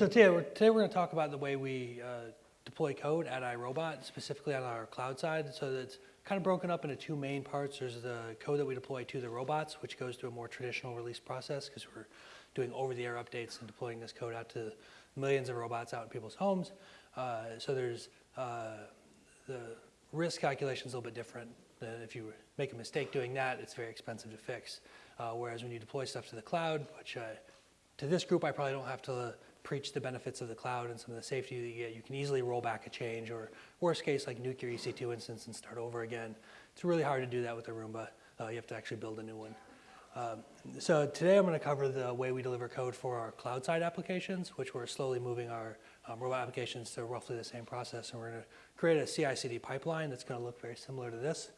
So today we're, today we're going to talk about the way we uh, deploy code at iRobot, specifically on our cloud side. So that's kind of broken up into two main parts. There's the code that we deploy to the robots, which goes through a more traditional release process because we're doing over-the-air updates and deploying this code out to millions of robots out in people's homes. Uh, so there's uh, the risk calculation is a little bit different. If you make a mistake doing that, it's very expensive to fix. Uh, whereas when you deploy stuff to the cloud, which uh, to this group I probably don't have to preach the benefits of the cloud and some of the safety that you get. You can easily roll back a change or worst case like nuke your EC2 instance and start over again. It's really hard to do that with a Roomba. Uh, you have to actually build a new one. Um, so today I'm going to cover the way we deliver code for our cloud side applications, which we're slowly moving our um, robot applications to roughly the same process. And we're going to create a CI/CD pipeline that's going to look very similar to this.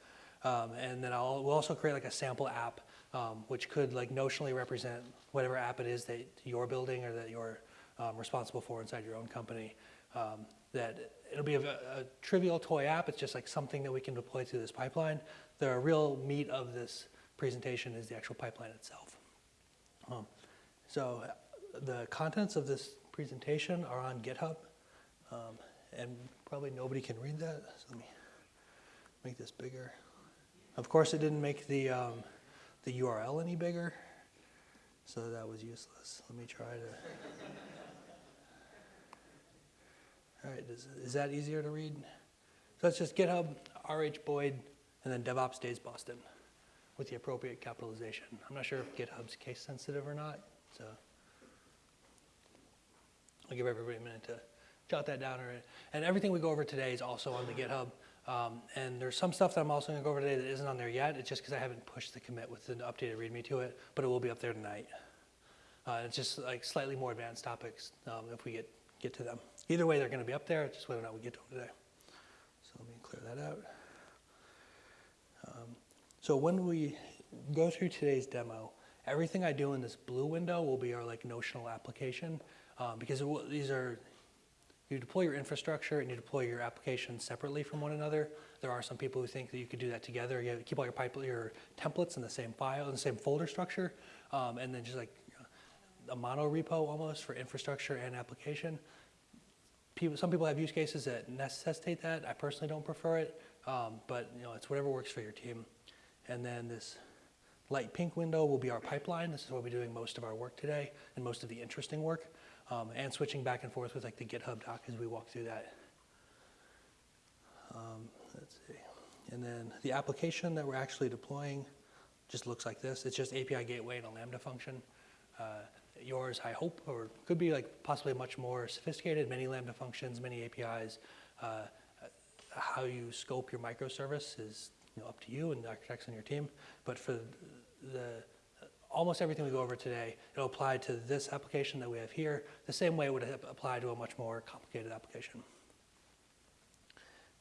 Um, and then I'll, we'll also create like a sample app, um, which could like notionally represent whatever app it is that you're building or that you're um, responsible for inside your own company. Um, that it'll be a, a, trivial toy app. It's just like something that we can deploy through this pipeline. The real meat of this presentation is the actual pipeline itself. Um, so the contents of this presentation are on GitHub, um, and probably nobody can read that. So let me make this bigger. Of course, it didn't make the um, the URL any bigger, so that was useless. Let me try to. All right, is, is that easier to read? So it's just GitHub, RH Boyd, and then DevOps Days Boston with the appropriate capitalization. I'm not sure if GitHub's case sensitive or not, so I'll give everybody a minute to jot that down. And everything we go over today is also on the GitHub. Um, and there's some stuff that I'm also going to go over today that isn't on there yet. It's just because I haven't pushed the commit with an updated README to it, but it will be up there tonight. Uh, it's just like slightly more advanced topics um, if we get, get to them. Either way, they're going to be up there, It's just whether or not we get to them today. So let me clear that out. Um, so when we go through today's demo, everything I do in this blue window will be our like notional application um, because will, these are, you deploy your infrastructure and you deploy your application separately from one another. There are some people who think that you could do that together. You keep all your, pipe, your templates in the same file, in the same folder structure, um, and then just like a mono repo almost for infrastructure and application. People, some people have use cases that necessitate that. I personally don't prefer it, um, but you know, it's whatever works for your team. And then this light pink window will be our pipeline. This is where we're doing most of our work today and most of the interesting work, um, and switching back and forth with like the GitHub doc as we walk through that. Um, let's see. And then the application that we're actually deploying just looks like this. It's just API gateway and a Lambda function. Uh, yours, I hope, or could be like possibly much more sophisticated, many Lambda functions, many APIs. Uh, how you scope your microservice is you know, up to you and the architects on your team. But for the almost everything we go over today, it'll apply to this application that we have here, the same way it would apply to a much more complicated application.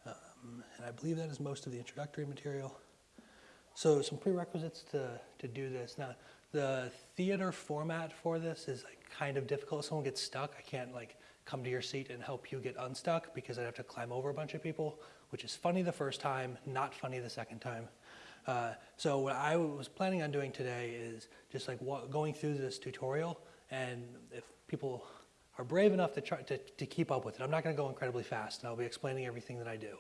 Um, and I believe that is most of the introductory material. So some prerequisites to, to do this. Now, the theater format for this is like kind of difficult. If someone gets stuck, I can't like come to your seat and help you get unstuck because I'd have to climb over a bunch of people, which is funny the first time, not funny the second time. Uh, so what I was planning on doing today is just like going through this tutorial and if people are brave enough to, try, to, to keep up with it, I'm not going to go incredibly fast and I'll be explaining everything that I do.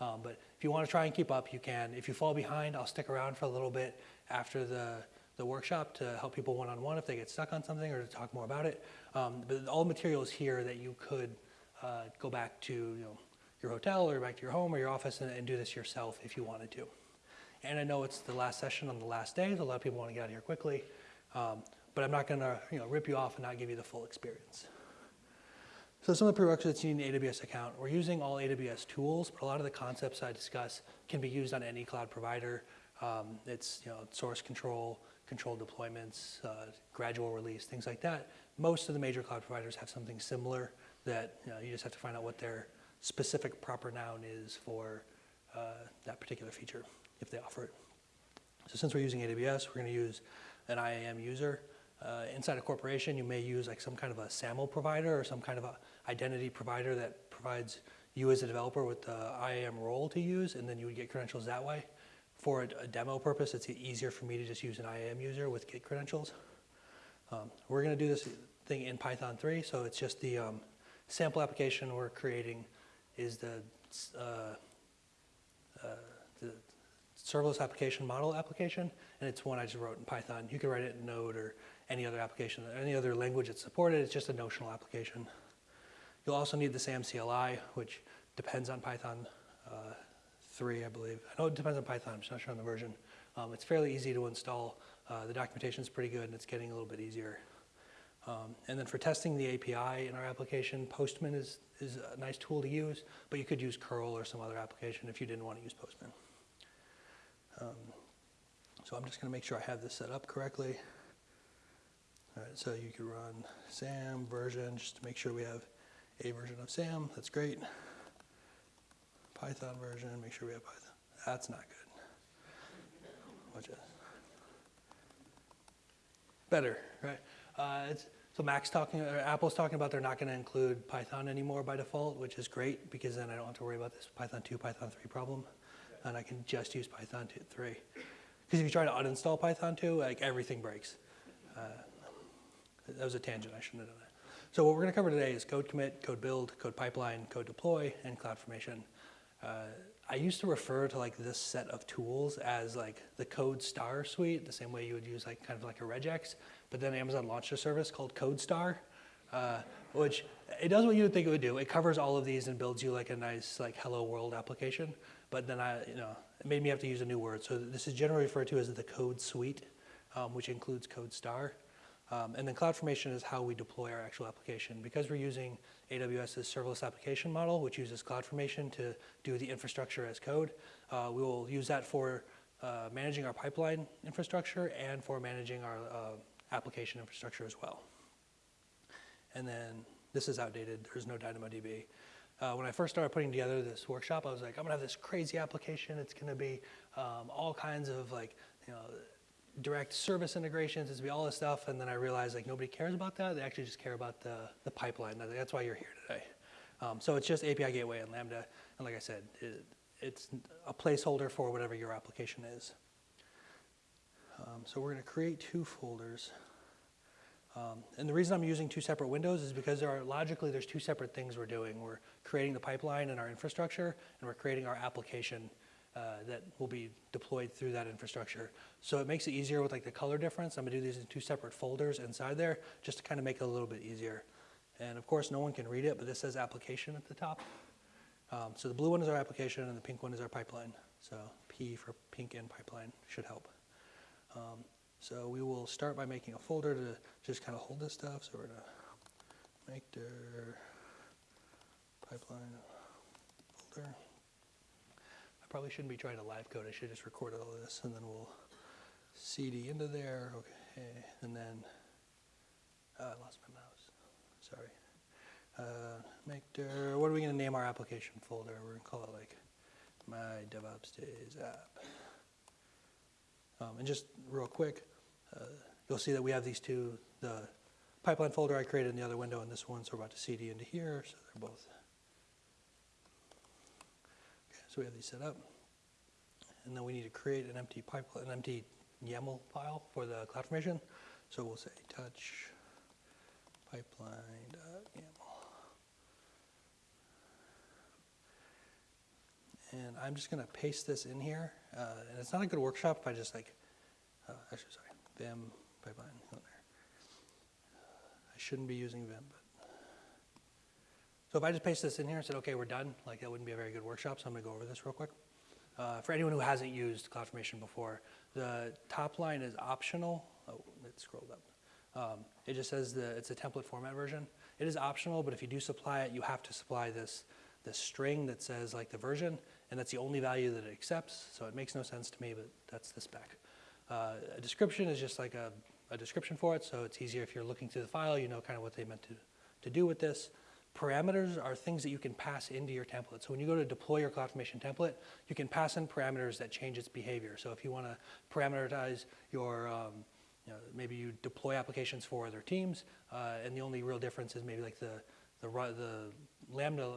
Um, but if you want to try and keep up, you can. If you fall behind, I'll stick around for a little bit after the the workshop to help people one-on-one if they get stuck on something or to talk more about it. Um, but all materials here that you could uh, go back to you know, your hotel or back to your home or your office and, and, do this yourself if you wanted to. And I know it's the last session on the last day, so a lot of people want to get out of here quickly. Um, but I'm not going to you know, rip you off and not give you the full experience. So some of the prerequisites you need an AWS account. We're using all AWS tools, but a lot of the concepts I discuss can be used on any cloud provider. Um, it's you know, source control, controlled deployments, uh, gradual release, things like that. Most of the major cloud providers have something similar that you, know, you just have to find out what their specific proper noun is for uh, that particular feature, if they offer it. So since we're using AWS, we're going to use an IAM user. Uh, inside a corporation, you may use like some kind of a SAML provider or some kind of a identity provider that provides you as a developer with the IAM role to use, and then you would get credentials that way for a, a, demo purpose, it's easier for me to just use an IAM user with Git credentials. Um, we're going to do this thing in Python 3, so it's just the um, sample application we're creating is the, uh, uh, the serverless application model application, and it's one I just wrote in Python. You can write it in Node or any other application, any other language that's supported. It's just a notional application. You'll also need the SAM CLI, which depends on Python 3, I believe. I know it depends on Python, I'm just not sure on the version. Um, it's fairly easy to install. Uh, the documentation is pretty good, and it's getting a little bit easier. Um, and then for testing the API in our application, Postman is, is a nice tool to use, but you could use curl or some other application if you didn't want to use Postman. Um, so I'm just going to make sure I have this set up correctly. All right, so you can run SAM version just to make sure we have a version of SAM. That's great. Python version, make sure we have Python. That's not good. Watch this. Better, right? Uh, so Mac's talking, or Apple's talking about they're not going to include Python anymore by default, which is great because then I don't have to worry about this Python 2, Python 3 problem, and I can just use Python 2, 3. Because if you try to uninstall Python 2, like everything breaks. Uh, that was a tangent, I shouldn't have done that. So what we're going to cover today is code commit, code build, code pipeline, code deploy, and CloudFormation. Uh, I used to refer to like this set of tools as like the Code Star suite, the same way you would use like kind of like a regex. But then Amazon launched a service called CodeStar, uh, which it does what you would think it would do. It covers all of these and builds you like a nice like hello world application. But then I, you know, it made me have to use a new word. So this is generally referred to as the Code Suite, um, which includes CodeStar. Um, and then CloudFormation is how we deploy our actual application. Because we're using AWS's serverless application model, which uses CloudFormation to do the infrastructure as code, uh, we will use that for uh, managing our pipeline infrastructure and for managing our uh, application infrastructure as well. And then this is outdated. There's no DynamoDB. Uh, when I first started putting together this workshop, I was like, I'm gonna have this crazy application. It's gonna be um, all kinds of like, you know, direct service integrations, it's be all this stuff, and then I realized like nobody cares about that. They actually just care about the, the pipeline. That's why you're here today. Um, so it's just API Gateway and Lambda, and like I said, it, it's a placeholder for whatever your application is. Um, so we're going to create two folders. Um, and the reason I'm using two separate windows is because there are logically there's two separate things we're doing. We're creating the pipeline and our infrastructure, and we're creating our application uh, that will be deployed through that infrastructure. So it makes it easier with like the color difference. I'm gonna do these in two separate folders inside there just to kind of make it a little bit easier. And of course, no one can read it, but this says application at the top. Um, so the blue one is our application and the pink one is our pipeline. So P for pink and pipeline should help. Um, so we will start by making a folder to just kind of hold this stuff. So we're gonna make their pipeline folder probably shouldn't be trying to live code. I should just record all this and then we'll CD into there. Okay, and then uh, I lost my mouse. Sorry. Uh, make der, what are we going to name our application folder? We're going to call it like my DevOps Days app. Um, and just real quick, uh, you'll see that we have these two, the pipeline folder I created in the other window and this one, so we're about to CD into here, so they're both so we have these set up. And then we need to create an empty pipeline, an empty YAML file for the CloudFormation. So we'll say touch pipeline.yaml. And I'm just going to paste this in here. Uh, and it's not a good workshop if I just like, uh, actually, sorry, Vim pipeline. I shouldn't be using Vim, but so if I just paste this in here and said, okay, we're done, like that wouldn't be a very good workshop, so I'm gonna go over this real quick. Uh, for anyone who hasn't used CloudFormation before, the top line is optional. Oh, it scrolled up. Um, it just says the, it's a template format version. It is optional, but if you do supply it, you have to supply this, this string that says like the version, and that's the only value that it accepts, so it makes no sense to me, but that's the spec. Uh, a description is just like a, a description for it, so it's easier if you're looking through the file, you know kind of what they meant to, to do with this. Parameters are things that you can pass into your template. So when you go to deploy your CloudFormation template, you can pass in parameters that change its behavior. So if you want to parameterize your, um, you know, maybe you deploy applications for other teams, uh, and the only real difference is maybe like the, the, the Lambda,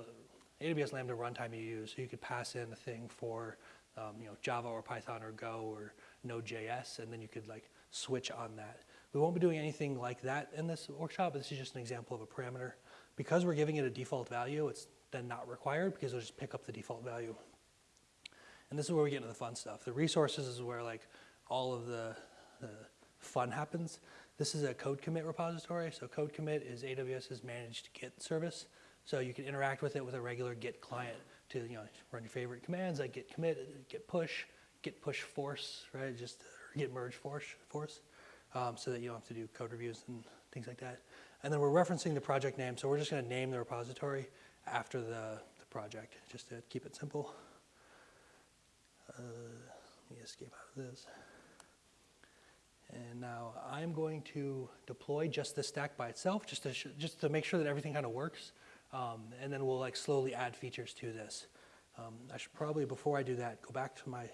AWS Lambda runtime you use. So you could pass in a thing for um, you know, Java or Python or Go or Node.js, and then you could like switch on that. We won't be doing anything like that in this workshop, but this is just an example of a parameter. Because we're giving it a default value, it's then not required because it'll just pick up the default value. And this is where we get into the fun stuff. The resources is where like all of the, the fun happens. This is a code commit repository. So code commit is AWS's managed Git service. So you can interact with it with a regular Git client to you know run your favorite commands like git commit, git push, git push force, right? Just git merge force, force, um, so that you don't have to do code reviews and things like that. And then we're referencing the project name, so we're just going to name the repository after the, the project, just to keep it simple. Uh, let me escape out of this. And now I'm going to deploy just the stack by itself, just to, just to make sure that everything kind of works. Um, and then we'll like slowly add features to this. Um, I should probably, before I do that, go back to my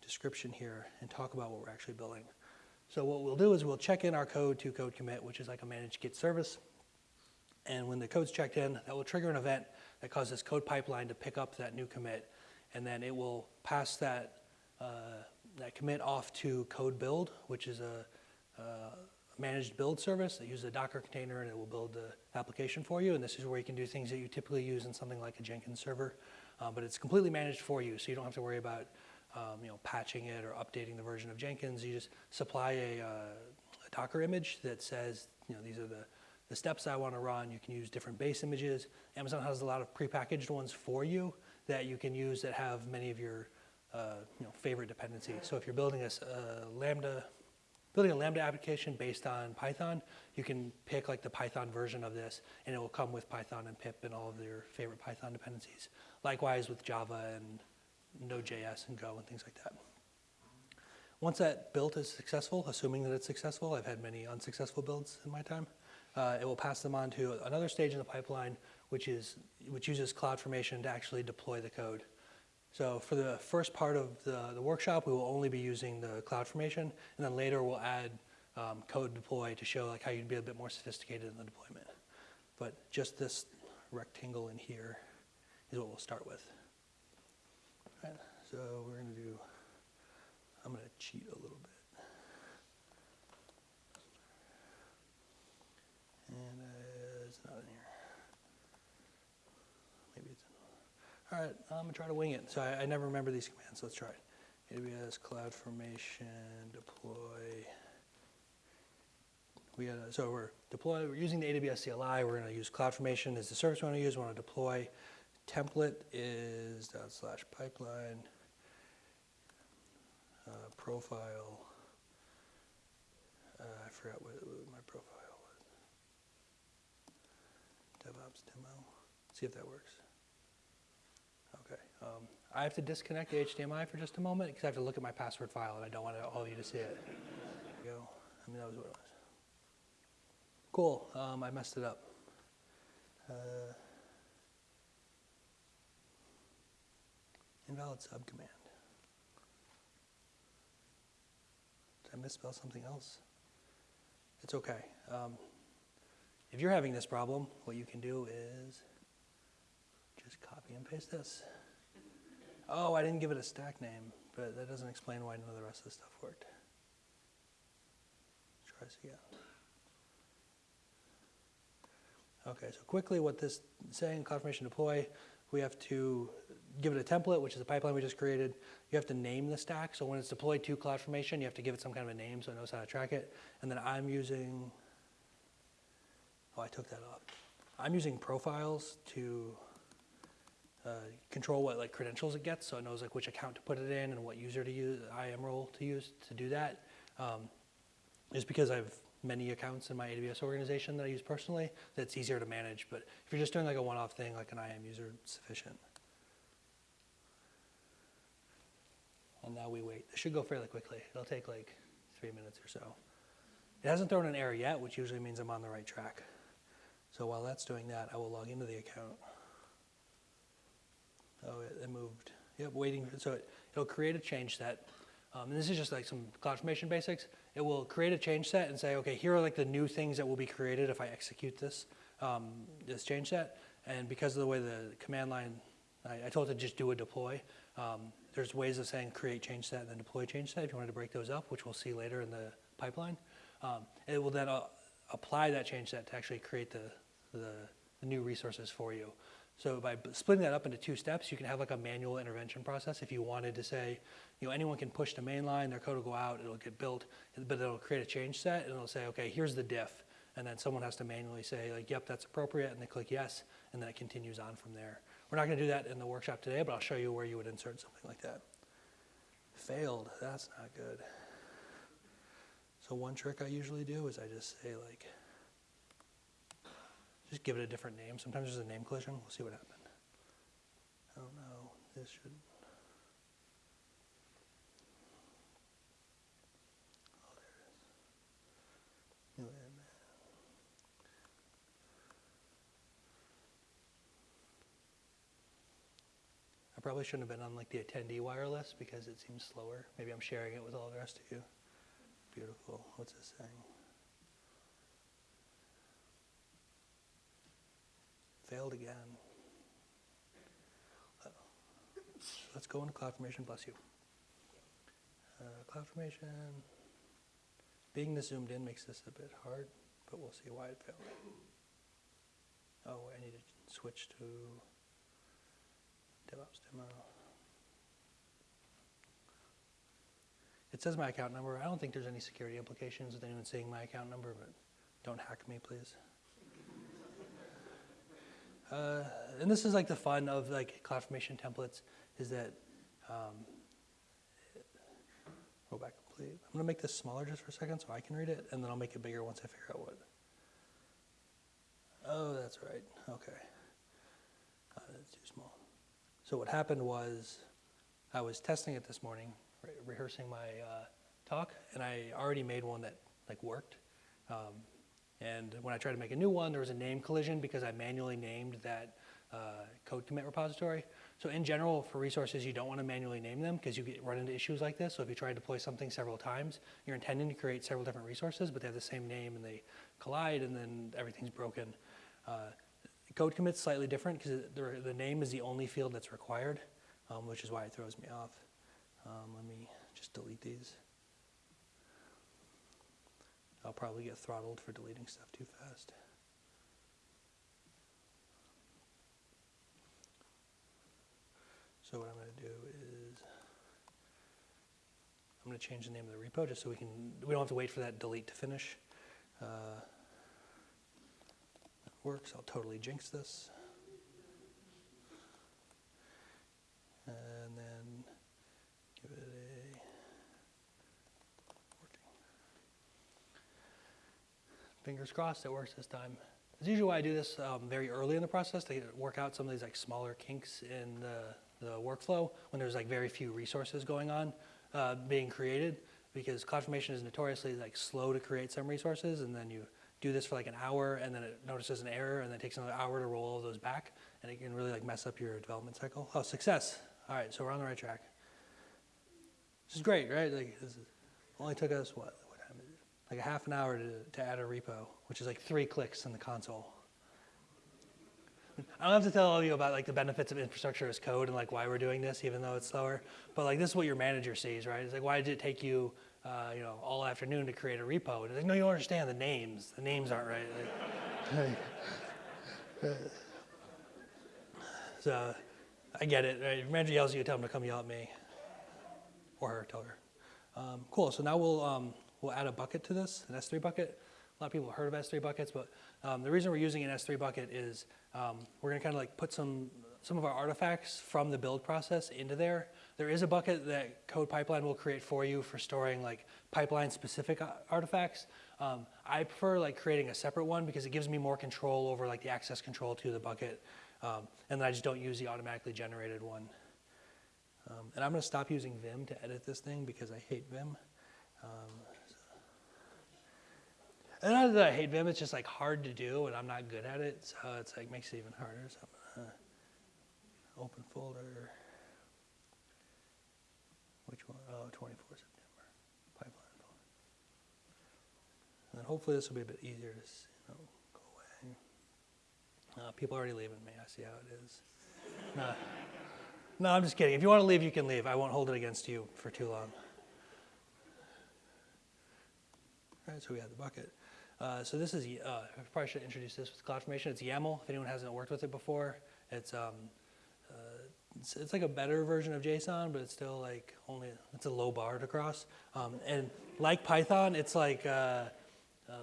description here and talk about what we're actually building. So what we'll do is we'll check in our code to code commit, which is like a managed Git service. And when the code's checked in, that will trigger an event that causes code pipeline to pick up that new commit. And then it will pass that, uh, that commit off to code build, which is a, a managed build service that uses a Docker container and it will build the application for you. And this is where you can do things that you typically use in something like a Jenkins server. Uh, but it's completely managed for you, so you don't have to worry about um, you know, patching it or updating the version of Jenkins. You just supply a, uh, a, Docker image that says, you know, these are the, the steps I want to run. You can use different base images. Amazon has a lot of prepackaged ones for you that you can use that have many of your uh, you know, favorite dependencies. So if you're building a, a Lambda, building a Lambda application based on Python, you can pick like the Python version of this and it will come with Python and pip and all of your favorite Python dependencies. Likewise with Java and Node.js and Go and things like that. Once that build is successful, assuming that it's successful, I've had many unsuccessful builds in my time, uh, it will pass them on to another stage in the pipeline, which, is, which uses CloudFormation to actually deploy the code. So for the first part of the, the workshop, we will only be using the CloudFormation, and then later we'll add um, code deploy to show like how you'd be a bit more sophisticated in the deployment. But just this rectangle in here is what we'll start with. Right, so we're going to do, I'm going to cheat a little bit. And uh, it's not in here. Maybe it's in. All right, I'm going to try to wing it. So I, I never remember these commands. So let's try it. AWS CloudFormation deploy. We got so we're deploy. We're using the AWS CLI. We're going to use CloudFormation as the service we want to use. We want to deploy template is dot slash pipeline uh, profile. Uh, I forgot what, my profile was. DevOps demo. See if that works. Okay. Um, I have to disconnect the HDMI for just a moment because I have to look at my password file and I don't want all of you to see it. Go. I mean, that was what it was. Cool. Um, I messed it up. Uh, Invalid subcommand. Did I misspell something else? It's okay. Um, if you're having this problem, what you can do is just copy and paste this. Oh, I didn't give it a stack name, but that doesn't explain why none of the rest of the stuff worked. Let's try this again. Okay, so quickly what this is saying, CloudFormation deploy, we have to give it a template, which is a pipeline we just created. You have to name the stack. So when it's deployed to CloudFormation, you have to give it some kind of a name so it knows how to track it. And then I'm using, oh, I took that off. I'm using profiles to uh, control what like credentials it gets, so it knows like which account to put it in and what user to use, IAM role to use to do that. Um, just because I've many accounts in my AWS organization that I use personally, that's easier to manage. But if you're just doing like a one-off thing, like an IAM user, sufficient. And now we wait. It should go fairly quickly. It'll take like three minutes or so. It hasn't thrown an error yet, which usually means I'm on the right track. So while that's doing that, I will log into the account. Oh, it, it moved. Yep, waiting. So it, it'll create a change set. Um, and this is just like some CloudFormation basics. It will create a change set and say, okay, here are like the new things that will be created if I execute this, um, this change set. And because of the way the command line, I, I told it to just do a deploy. Um, there's ways of saying create change set and then deploy change set if you wanted to break those up, which we'll see later in the pipeline. Um, it will then uh, apply that change set to actually create the, the, the new resources for you. So by splitting that up into two steps, you can have like a manual intervention process. If you wanted to say, you know, anyone can push the main line, their code will go out, it'll get built, but it'll create a change set and it'll say, okay, here's the diff. And then someone has to manually say like, yep, that's appropriate, and they click yes, and then it continues on from there. We're not gonna do that in the workshop today, but I'll show you where you would insert something like that. Failed, that's not good. So one trick I usually do is I just say like, just give it a different name. Sometimes there's a name collision. We'll see what happened. Oh no, this should. Oh, there it is. New admin. I probably shouldn't have been on like the attendee wireless because it seems slower. Maybe I'm sharing it with all the rest of you. Beautiful. What's this saying? Failed again. Let's go into cloud formation. bless you. Uh, CloudFormation, being this zoomed in makes this a bit hard, but we'll see why it failed. Oh, I need to switch to DevOps demo. It says my account number. I don't think there's any security implications with anyone seeing my account number, but don't hack me, please. Uh, and this is like the fun of like CloudFormation templates is that um, go back complete. I'm gonna make this smaller just for a second so I can read it, and then I'll make it bigger once I figure out what. Oh, that's right. Okay. Uh. So what happened was, I was testing it this morning, re- rehearsing my uh, talk, and I already made one that like worked. Um, and when I tried to make a new one, there was a name collision because I manually named that uh, code commit repository. So in general, for resources, you don't want to manually name them because you get run into issues like this. So if you try to deploy something several times, you're intending to create several different resources, but they have the same name and they collide, and then everything's broken. Uh, code commit's slightly different because the, the name is the only field that's required, um, which is why it throws me off. Um, let me just delete these. I'll probably get throttled for deleting stuff too fast. So what I'm going to do is I'm going to change the name of the repo just so we can we don't have to wait for that delete to finish. Uh, works. I'll totally jinx this. And then give it a working. Fingers crossed it works this time. It's usually why I do this um, very early in the process to work out some of these like smaller kinks in the, the workflow when there's like very few resources going on uh, being created because CloudFormation is notoriously like slow to create some resources and then you do this for like an hour and then it notices an error and then it takes another hour to roll all those back and it can really like mess up your development cycle. Oh, success. All right, so we're on the right track. This is great, right? Like this is, only took us what? What? Like a half an hour to, to add a repo, which is like three clicks in the console. I don't have to tell all of you about like the benefits of infrastructure as code and like why we're doing this, even though it's slower. But like this is what your manager sees, right? It's like why did it take you, uh, you know, all afternoon to create a repo? And like no, you don't understand the names. The names aren't right. So I get it. Right? If manager yells at you, tell him to come yell at me, or her. Tell her. Um, cool. So now we'll um, we'll add a bucket to this, an S3 bucket. A lot of people have heard of S3 buckets, but um, the reason we're using an S3 bucket is um, we're to kind of like put some some of our artifacts from the build process into there. There is a bucket that Code Pipeline will create for you for storing like pipeline specific artifacts. Um, I prefer like creating a separate one because it gives me more control over like the access control to the bucket, um, and then I just don't use the automatically generated one. Um, and I'm going to stop using Vim to edit this thing because I hate Vim. Um, and not that I hate Vim, it's just like hard to do, and I'm not good at it, so it's like makes it even harder. So gonna open folder. Which one? Oh, 24 September pipeline folder. And then hopefully this will be a bit easier to s- you know, go away. Uh, people are already leaving me. I see how it is. no, no, I'm just kidding. If you want to leave, you can leave. I won't hold it against you for too long. Right. right, so we have the bucket. Uh, so this is, uh, I probably should introduce this with CloudFormation. It's YAML, if anyone hasn't worked with it before. It's, um, it's, it's like a better version of JSON, but it's still like only, it's a low bar to cross. Um, and like Python, it's like, uh, uh,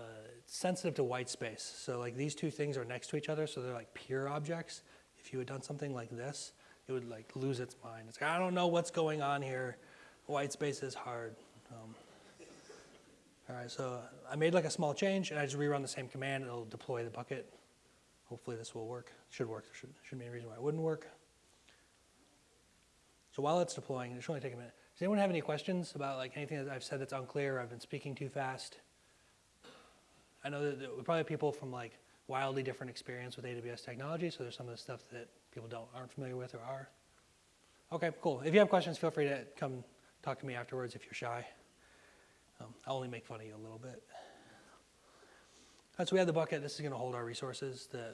sensitive to white space. So like these two things are next to each other, so they're like pure objects. If you had done something like this, it would like lose its mind. It's like, I don't know what's going on here. White space is hard. Um, all right, so I made like a small change and I just rerun the same command. It'll deploy the bucket. Hopefully this will work. Should work. There should, shouldn't be any reason why it wouldn't work. So while it's deploying, it should only take a minute. Does anyone have any questions about like anything that I've said that's unclear? I've been speaking too fast. I know that we probably have people from like wildly different experience with AWS technology, so there's some of the stuff that people don't aren't familiar with or are. Okay, cool. If you have questions, feel free to come talk to me afterwards if you're shy. Um, I'll only make fun of you a little bit. All right, so we have the bucket. This is going to hold our resources. The,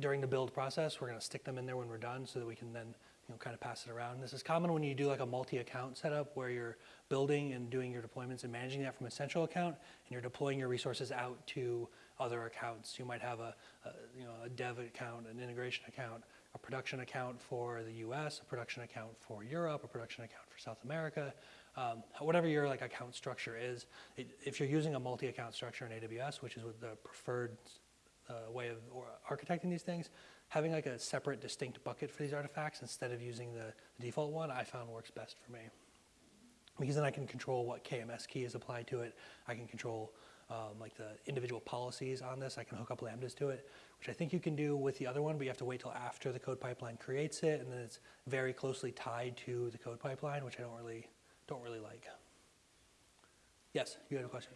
during the build process, we're going to stick them in there when we're done so that we can then you know, kind of pass it around. This is common when you do like a multi-account setup where you're building and doing your deployments and managing that from a central account, and you're deploying your resources out to other accounts. You might have a, a you know a dev account, an integration account, a production account for the U.S., a production account for Europe, a production account for South America. Um, whatever your like account structure is, it, if you're using a multi-account structure in AWS, which is what the preferred uh, way of architecting these things, having like a separate, distinct bucket for these artifacts instead of using the, default one, I found works best for me. Because then I can control what KMS key is applied to it. I can control um, like the individual policies on this. I can hook up lambdas to it, which I think you can do with the other one, but you have to wait till after the code pipeline creates it, and then it's very closely tied to the code pipeline, which I don't really don't really like. Yes, you had a question.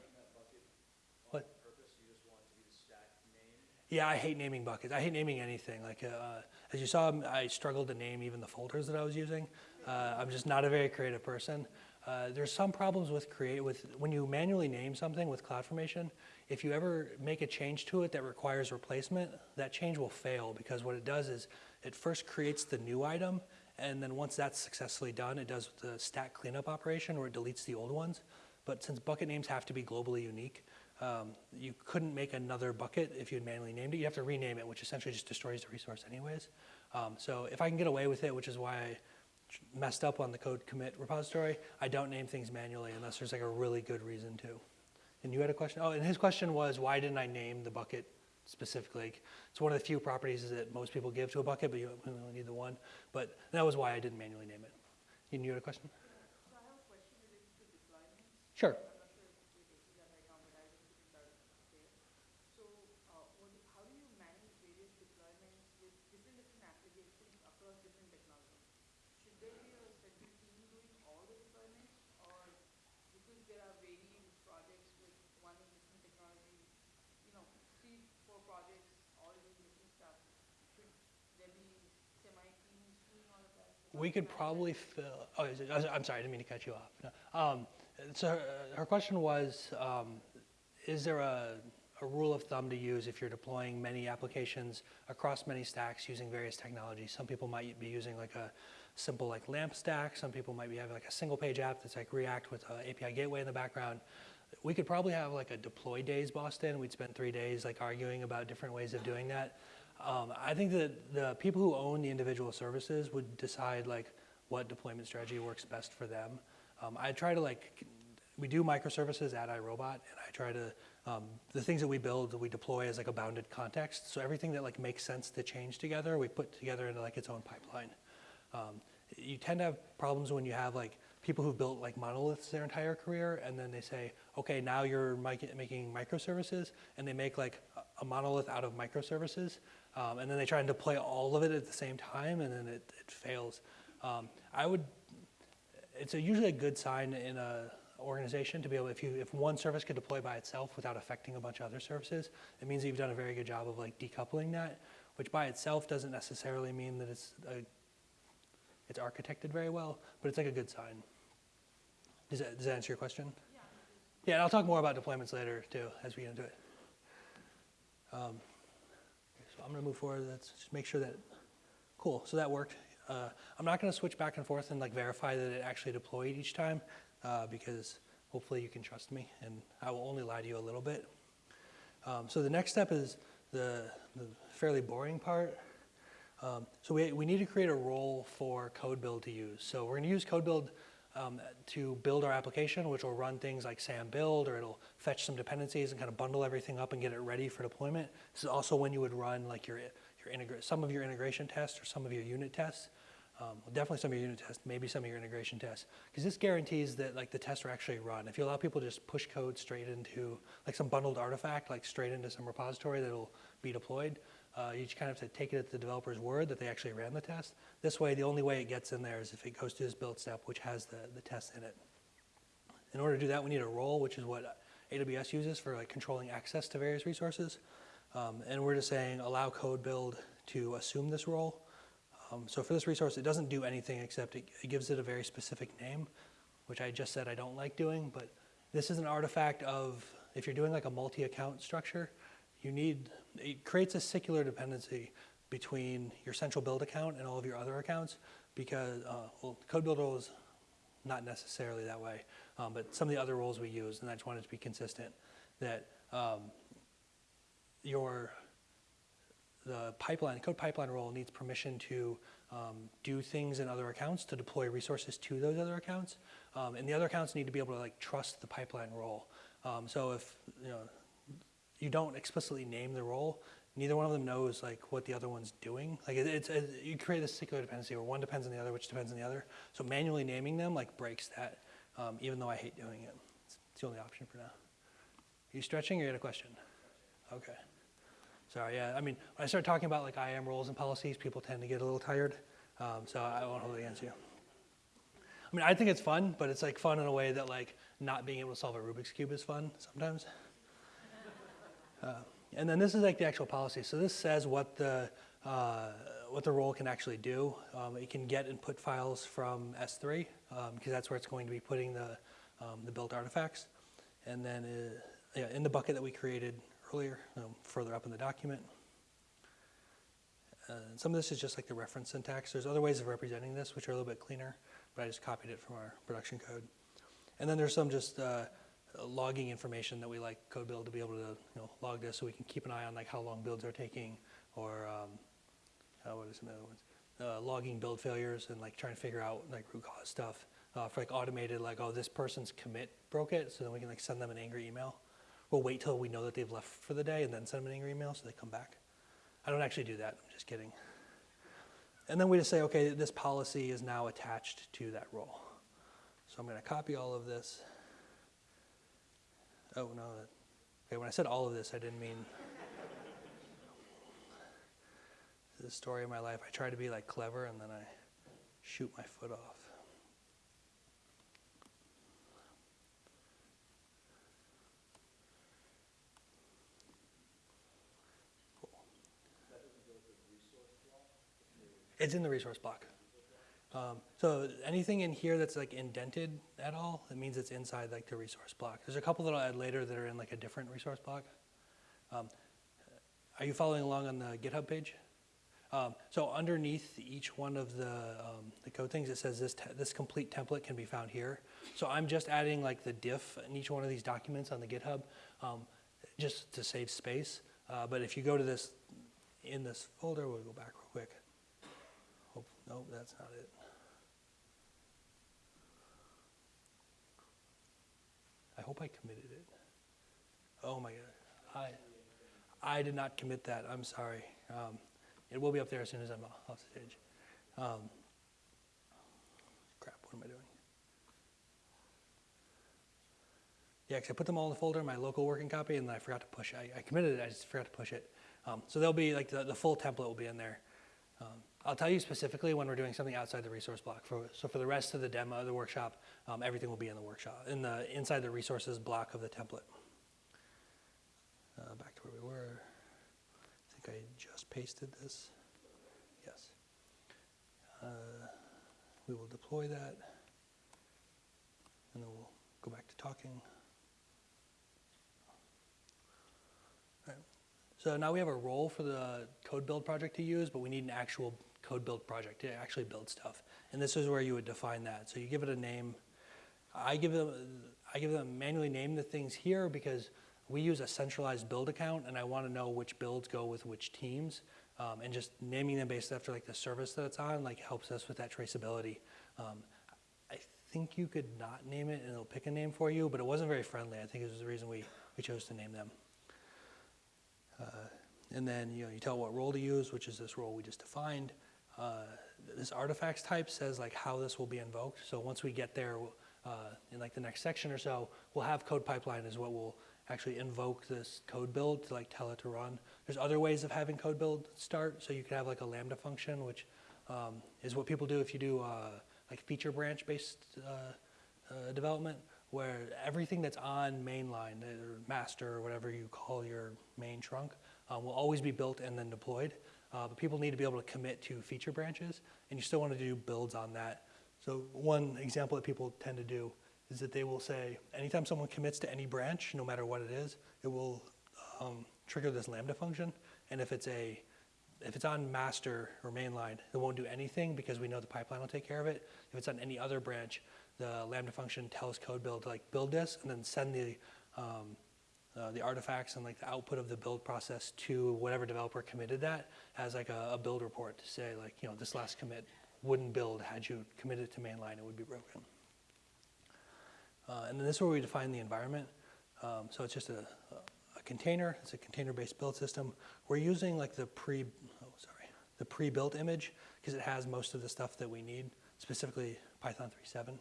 Yeah, I hate naming buckets. I hate naming anything. Like, uh, as you saw, I struggled to name even the folders that I was using. Uh, I'm just not a very creative person. Uh, there's some problems with create with when you manually name something with CloudFormation. If you ever make a change to it that requires replacement, that change will fail because what it does is it first creates the new item, and then once that's successfully done, it does the stack cleanup operation where it deletes the old ones. But since bucket names have to be globally unique, um, you couldn't make another bucket if you had manually named it. You have to rename it, which essentially just destroys the resource anyways. Um, so if I can get away with it, which is why I messed up on the code commit repository, I don't name things manually unless there's like a really good reason to. And you had a question? Oh, and his question was, why didn't I name the bucket specifically? It's one of the few properties that most people give to a bucket, but you only need the one. But that was why I didn't manually name it. And you had a question? So I have a question related to deployment. Sure. I'm not sure if you're taking that right now, but I will put that there. So, uh, what, do- how do you manage various deployments with different different applications across different technologies? Should there be a central team doing all the deployments, or because there are varying projects with one is different technology, you know, three, four projects all doing different stuff, should there be semi-teams doing all of that? We could probably fill, oh, was- I'm sorry, I didn't mean to cut you off. No. Um, So her- her question was, um, is there a, a rule of thumb to use if you're deploying many applications across many stacks using various technologies? Some people might be using like a simple like LAMP stack. Some people might be having like a single page app that's like React with a API gateway in the background. We could probably have like a deploy days Boston. We'd spend three days like arguing about different ways of doing that. Um, I think that the people who own the individual services would decide like what deployment strategy works best for them. Um, I try to like, we do microservices at iRobot, and I try to, um, the things that we build, we deploy as like a bounded context. So everything that like makes sense to change together, we put together into like its own pipeline. Um, you tend to have problems when you have like people who've built like monoliths their entire career, and then they say, okay, now you're making microservices, and they make like a- monolith out of microservices, um, and then they try and deploy all of it at the same time, and then it, it fails. Um, I would, it's a, usually a good sign in a organization to be able, if you, if one service could deploy by itself without affecting a bunch of other services, it means that you've done a very good job of like decoupling that, which by itself doesn't necessarily mean that it's a, it's architected very well, but it's like a good sign. Does that, does that answer your question? Yeah, and I'll talk more about deployments later too, as we get into it. Um, so I'm gonna move forward, let's just make sure that, cool, so that worked. Uh, I'm not gonna switch back and forth and like verify that it actually deployed each time, uh, because hopefully you can trust me, and I will only lie to you a little bit. Um, so the next step is the, the fairly boring part. Um, so we, we need to create a role for code build to use. So we're going to use code build um, to build our application, which will run things like SAM build, or it'll fetch some dependencies and kind of bundle everything up and get it ready for deployment. This is also when you would run like your, your some of your integration tests or some of your unit tests. Um, well, definitely some of your unit tests, maybe some of your integration tests, because this guarantees that like the tests are actually run. If you allow people to just push code straight into like some bundled artifact, like straight into some repository that'll be deployed, uh, you just kind of have to take it at the developer's word that they actually ran the test. This way, the only way it gets in there is if it goes to this build step, which has the, the test in it. In order to do that, we need a role, which is what AWS uses for like controlling access to various resources. Um, and we're just saying allow code build to assume this role. Um, so for this resource, it doesn't do anything except it, it gives it a very specific name, which I just said I don't like doing. But this is an artifact of if you're doing like a multi-account structure, you need it creates a circular dependency between your central build account and all of your other accounts because uh, well, code build role is not necessarily that way, um, but some of the other roles we use, and I just wanted to be consistent that um, your the pipeline code pipeline role needs permission to um, do things in other accounts to deploy resources to those other accounts, um, and the other accounts need to be able to like trust the pipeline role. Um, so if you know you don't explicitly name the role, neither one of them knows like what the other one's doing. Like it, it's, it, you create this circular dependency where one depends on the other, which depends on the other. So manually naming them like breaks that, um, even though I hate doing it. It's, it's the only option for now. Are you stretching or you had a question? Okay. Sorry, yeah, I mean, when I start talking about like IAM roles and policies, people tend to get a little tired. Um, so I won't hold it against you. I mean, I think it's fun, but it's like fun in a way that like not being able to solve a Rubik's Cube is fun sometimes. Uh, and then this is like the actual policy. So this says what the, uh, what the role can actually do. Um, it can get input files from S3 um, because that's where it's going to be putting the, um, the built artifacts. And then uh, yeah, in the bucket that we created earlier, um, further up in the document. Uh, some of this is just like the reference syntax. There's other ways of representing this which are a little bit cleaner, but I just copied it from our production code. And then there's some just uh, logging information that we like code build to be able to you know, log this so we can keep an eye on like how long builds are taking or um, uh, what are some other ones? Uh, logging build failures and like trying to figure out like root cause stuff uh, for like automated like oh this person's commit broke it so then we can like send them an angry email. We'll wait till we know that they've left for the day and then send them an angry email so they come back. I don't actually do that. I'm just kidding. And then we just say okay this policy is now attached to that role. So I'm going to copy all of this. Oh, no. Okay, when I said all of this, I didn't mean. the story of my life. I try to be like clever and then I shoot my foot off. It's in the resource block. Um, so anything in here that's like indented at all, it means it's inside like the resource block. There's a couple that I'll add later that are in like a different resource block. Um, are you following along on the GitHub page? Um, so underneath each one of the, um, the code things, it says this, this complete template can be found here. So I'm just adding like the diff in each one of these documents on the GitHub um, just to save space. Uh, but if you go to this, in this folder, we'll go back real quick. Hope, nope, that's not it. I hope I committed it. Oh my God. I, I did not commit that. I'm sorry. Um, it will be up there as soon as I'm off stage. Um, crap, what am I doing? Yeah, 'cause I put them all in the folder my local working copy, and then I forgot to push. I, I committed it. I just forgot to push it. Um, so they'll be like the, the full template will be in there. Um, I'll tell you specifically when we're doing something outside the resource block. For, so for the rest of the demo, the workshop, um, everything will be in the workshop, in the inside the resources block of the template. Uh, back to where we were. I think I just pasted this. Yes. Uh, we will deploy that, and then we'll go back to talking. So now we have a role for the code build project to use, but we need an actual code build project to actually build stuff. And this is where you would define that. So you give it a name. I give it, I give them manually name the things here because we use a centralized build account and I want to know which builds go with which teams. Um, and just naming them based after like the service that it's on like helps us with that traceability. Um, I think you could not name it and it'll pick a name for you, but it wasn't very friendly. I think it was the reason we, we chose to name them. Uh, and then you know you tell what role to use, which is this role we just defined. Uh, this artifacts type says like how this will be invoked. So once we get there uh, in like the next section or so, we'll have code pipeline is what will actually invoke this code build to like tell it to run. There's other ways of having code build start. So you could have like a Lambda function, which um, is what people do if you do uh, like feature branch based uh, uh, development, where everything that's on mainline or master or whatever you call your main trunk uh, will always be built and then deployed. Uh, but people need to be able to commit to feature branches, and you still want to do builds on that. So one example that people tend to do is that they will say, anytime someone commits to any branch, no matter what it is, it will um, trigger this Lambda function. And if it's a if it's on master or mainline, it won't do anything because we know the pipeline will take care of it. If it's on any other branch, the Lambda function tells code build to like build this and then send the um, uh, the artifacts and like the output of the build process to whatever developer committed that as like a, a build report to say like you know this last commit wouldn't build had you committed to mainline it would be broken. Uh, and then this is where we define the environment. Um, so it's just a, a container. It's a container-based build system. We're using like the pre, oh sorry, the pre-built image because it has most of the stuff that we need, specifically Python 3.7.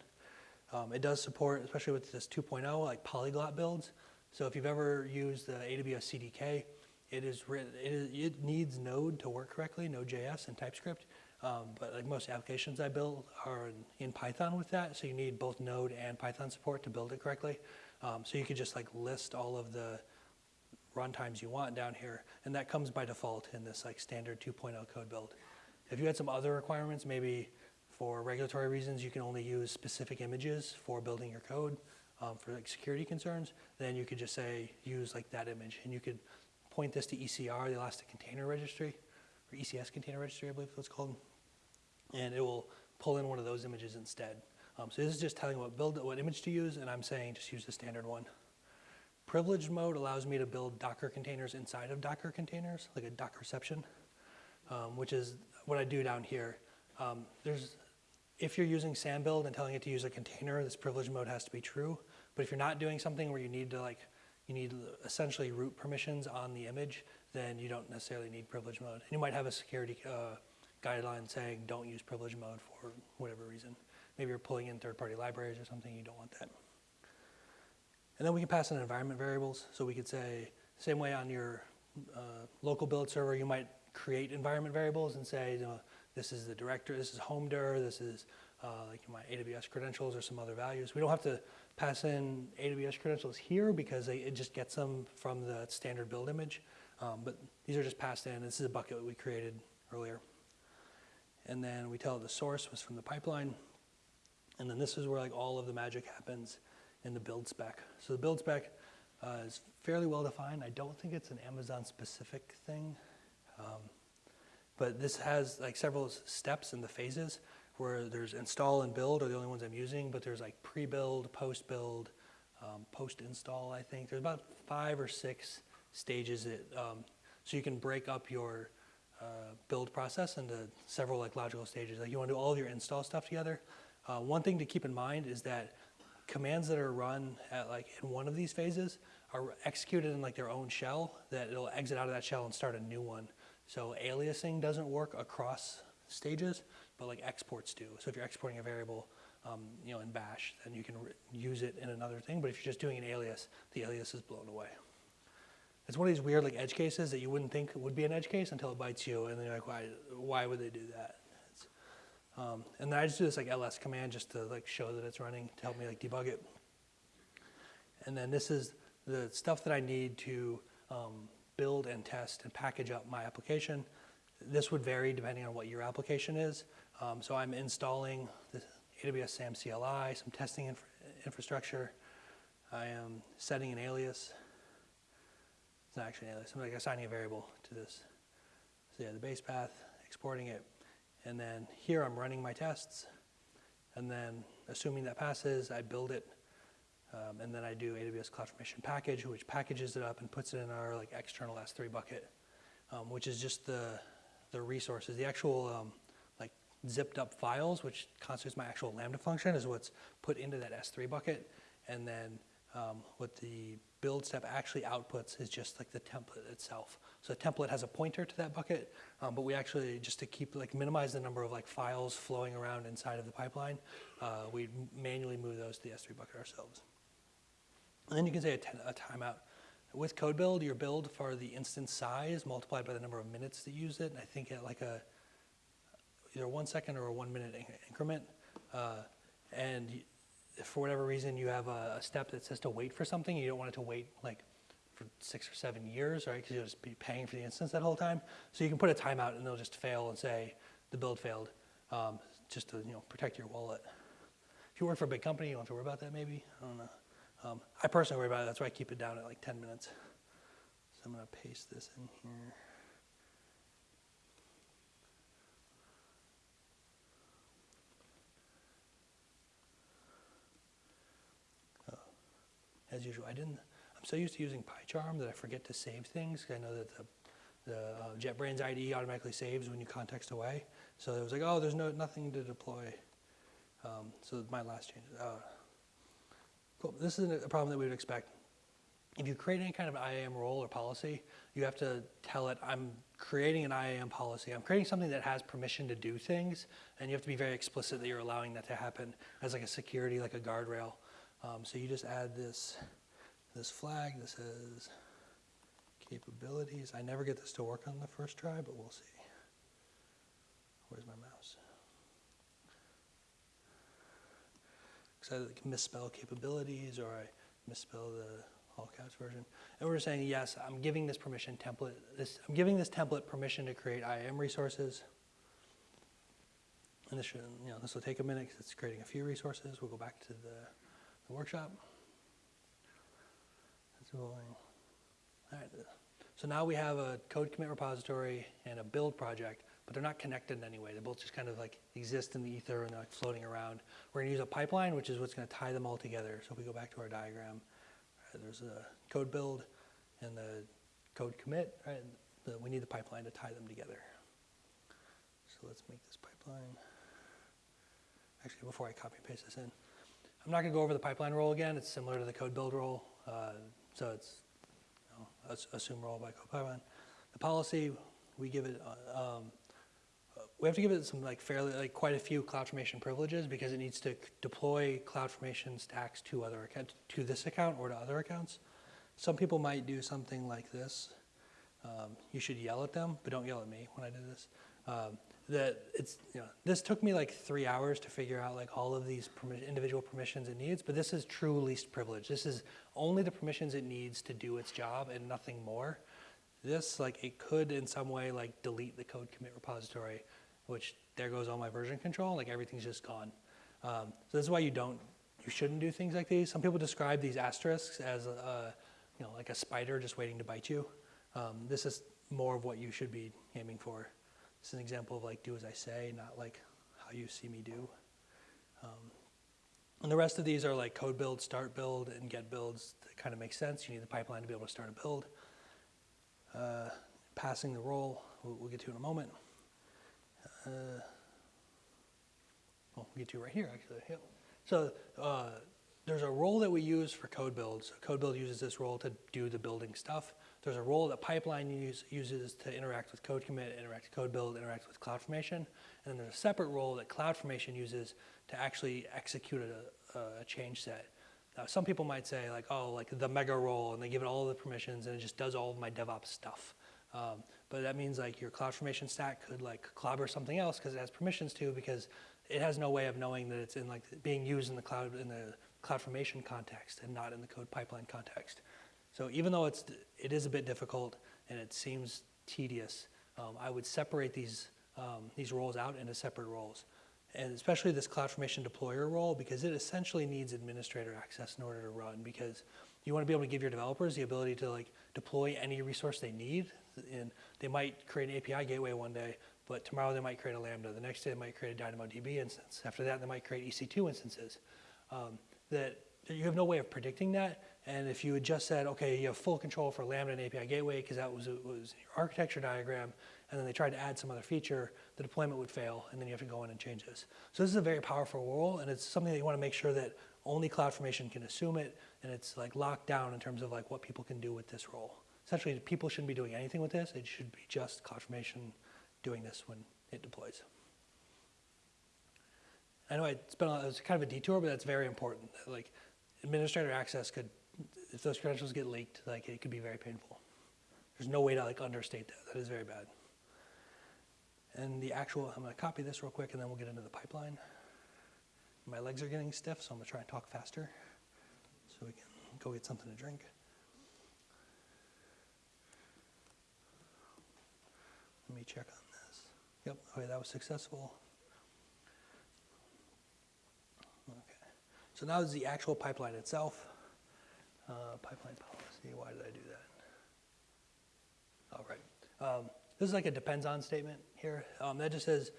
Um, it does support, especially with this 2.0, like polyglot builds. So if you've ever used the AWS CDK, it is written, it, is, it needs Node to work correctly, Node.js and TypeScript. Um, but like most applications I build are in, in, Python with that, so you need both Node and Python support to build it correctly. Um, so you could just like list all of the runtimes you want down here, and that comes by default in this like standard 2.0 code build. If you had some other requirements, maybe for regulatory reasons, you can only use specific images for building your code um, for like security concerns, then you could just say use like that image, and you could point this to ECR, the Elastic Container Registry, or ECS Container Registry, I believe that's called and it will pull in one of those images instead. Um, so this is just telling what build what image to use, and I'm saying just use the standard one. Privileged mode allows me to build Docker containers inside of Docker containers, like a Dockerception, um, which is what I do down here. Um, there's, if you're using SAMBuild and telling it to use a container, this privileged mode has to be true. But if you're not doing something where you need to like, you need essentially root permissions on the image, then you don't necessarily need privilege mode. And you might have a security uh, guideline saying don't use privilege mode for whatever reason. Maybe you're pulling in third-party libraries or something, you don't want that. And then we can pass in environment variables. So we could say, same way on your uh, local build server, you might create environment variables and say, you know, this is the director, this is home dir, this is uh, like my AWS credentials or some other values. We don't have to pass in AWS credentials here because they, it just gets them from the standard build image. Um, but these are just passed in. This is a bucket we created earlier and then we tell the source was from the pipeline. And then this is where like all of the magic happens in the build spec. So the build spec uh, is fairly well defined. I don't think it's an Amazon specific thing. Um, but this has like several steps in the phases where there's install and build are the only ones I'm using, but there's like pre-build, post-build, um, post-install, I think. There's about five or six stages. That, um, so you can break up your uh, build process into several like logical stages. Like you want to do all of your install stuff together. Uh, one thing to keep in mind is that commands that are run at like in one of these phases are executed in like their own shell that it'll exit out of that shell and start a new one. So aliasing doesn't work across stages, but like exports do. So if you're exporting a variable, um, you know, in bash, then you can use it in another thing. But if you're just doing an alias, the alias is blown away. It's one of these weird like edge cases that you wouldn't think would be an edge case until it bites you, and then you're like, why, why would they do that? Um, and then I just do this like ls command just to like show that it's running to help me like debug it. And then this is the stuff that I need to um, build and test and package up my application. This would vary depending on what your application is. Um, so I'm installing the AWS SAM CLI, some testing infra infrastructure. I am setting an alias it's not actually an alias. I'm like assigning a variable to this. So yeah, the base path, exporting it, and then here I'm running my tests, and then assuming that passes, I build it Um, and then I do AWS CloudFormation package, which packages it up and puts it in our like external S3 bucket, um, which is just the the resources, the actual um, like zipped up files, which constitutes my actual Lambda function, is what's put into that S3 bucket, and then um, what the build step actually outputs is just like the template itself. So the template has a pointer to that bucket, um, but we actually, just to keep, like minimize the number of like files flowing around inside of the pipeline, uh, we manually move those to the S3 bucket ourselves. And then you can say a, a timeout. With code build, your build for the instance size multiplied by the number of minutes that use it, and I think at like a, either one second or a one minute in- increment. Uh, and for whatever reason you have a, a step that says to wait for something, you don't want it to wait like for six or seven years, right? Because you'll just be paying for the instance that whole time. So you can put a timeout and they'll just fail and say the build failed, um, just to you know protect your wallet. If you work for a big company, you don't have to worry about that. Maybe I don't know. Um, I personally worry about it. That's why I keep it down at like 10 minutes. So I'm gonna paste this in here. As usual. I didn't. I'm so used to using PyCharm that I forget to save things. I know that the the uh, JetBrains IDE automatically saves when you context away. So it was like, oh, there's no nothing to deploy. Um, so my last change. Uh, cool. This is a problem that we would expect. If you create any kind of IAM role or policy, you have to tell it, I'm creating an IAM policy. I'm creating something that has permission to do things, and you have to be very explicit that you're allowing that to happen as like a security, like a guardrail. Um, so you just add this, this flag that says capabilities. I never get this to work on the first try, but we'll see. Where's my mouse? Because I misspell capabilities or I misspell the all caps version. And we're saying, yes, I'm giving this permission template, this, I'm giving this template permission to create IAM resources. And this should, you know, this will take a minute because it's creating a few resources. We'll go back to the workshop. Going. All right. So now we have a code commit repository and a build project, but they're not connected in any way. They both just kind of like exist in the ether and they're like floating around. We're gonna use a pipeline, which is what's gonna tie them all together. So if we go back to our diagram, right, there's a code build and the code commit, right? The, we need the pipeline to tie them together. So let's make this pipeline. Actually, before I copy and paste this in, I'm not gonna go over the pipeline role again. It's similar to the code build role. Uh, so it's you know, ass- assume role by code pipeline. The policy, we give it, uh, um, we have to give it some like fairly, like quite a few CloudFormation privileges because it needs to deploy CloudFormation stacks to other account, to this account or to other accounts. Some people might do something like this. Um, you should yell at them, but don't yell at me when I do this. Um, that it's you know this took me like three hours to figure out like all of these permi- individual permissions it needs, but this is true least privilege. This is only the permissions it needs to do its job and nothing more. This like it could in some way like delete the code commit repository, which there goes all my version control. Like everything's just gone. Um, so this is why you don't you shouldn't do things like these. Some people describe these asterisks as a, you know like a spider just waiting to bite you. Um, this is more of what you should be aiming for. Is an example of like do as I say, not like how you see me do. Um, and the rest of these are like code build, start build, and get builds that kind of make sense. You need the pipeline to be able to start a build. Uh, passing the role, we'll, we'll get to in a moment. Uh, well, we'll get to right here actually. Yep. So uh, there's a role that we use for code builds. Code build uses this role to do the building stuff. There's a role that pipeline use, uses to interact with code commit, interact with code build, interact with CloudFormation. And then there's a separate role that CloudFormation uses to actually execute a, a change set. Now, some people might say like, oh, like the mega role, and they give it all the permissions, and it just does all of my DevOps stuff. Um, but that means like your CloudFormation stack could like clobber something else because it has permissions to, because it has no way of knowing that it's in like being used in the cloud in the CloudFormation context and not in the code pipeline context. So even though it's it is a bit difficult and it seems tedious, um, I would separate these um, these roles out into separate roles, and especially this CloudFormation deployer role because it essentially needs administrator access in order to run. Because you want to be able to give your developers the ability to like deploy any resource they need, and they might create an API gateway one day, but tomorrow they might create a Lambda. The next day they might create a DynamoDB instance. After that, they might create EC2 instances. Um, that you have no way of predicting that. And if you had just said, okay, you have full control for Lambda and API Gateway because that was, was your architecture diagram, and then they tried to add some other feature, the deployment would fail, and then you have to go in and change this. So this is a very powerful rule, and it's something that you want to make sure that only CloudFormation can assume it, and it's like locked down in terms of like what people can do with this role. Essentially, people shouldn't be doing anything with this. It should be just CloudFormation doing this when it deploys. I know it's been a, it's kind of a detour, but that's very important. Like administrator access could, if those credentials get leaked, like it could be very painful. There's no way to like understate that. That is very bad. And the actual, I'm to copy this real quick, and then we'll get into the pipeline. My legs are getting stiff, so I'm to try and talk faster, so we can go get something to drink. Let me check on this. Yep. Okay, that was successful. Okay. So now is the actual pipeline itself. Uh, pipeline policy, why did I do that? All right. Um, this is like a depends on statement here. Um, that just says,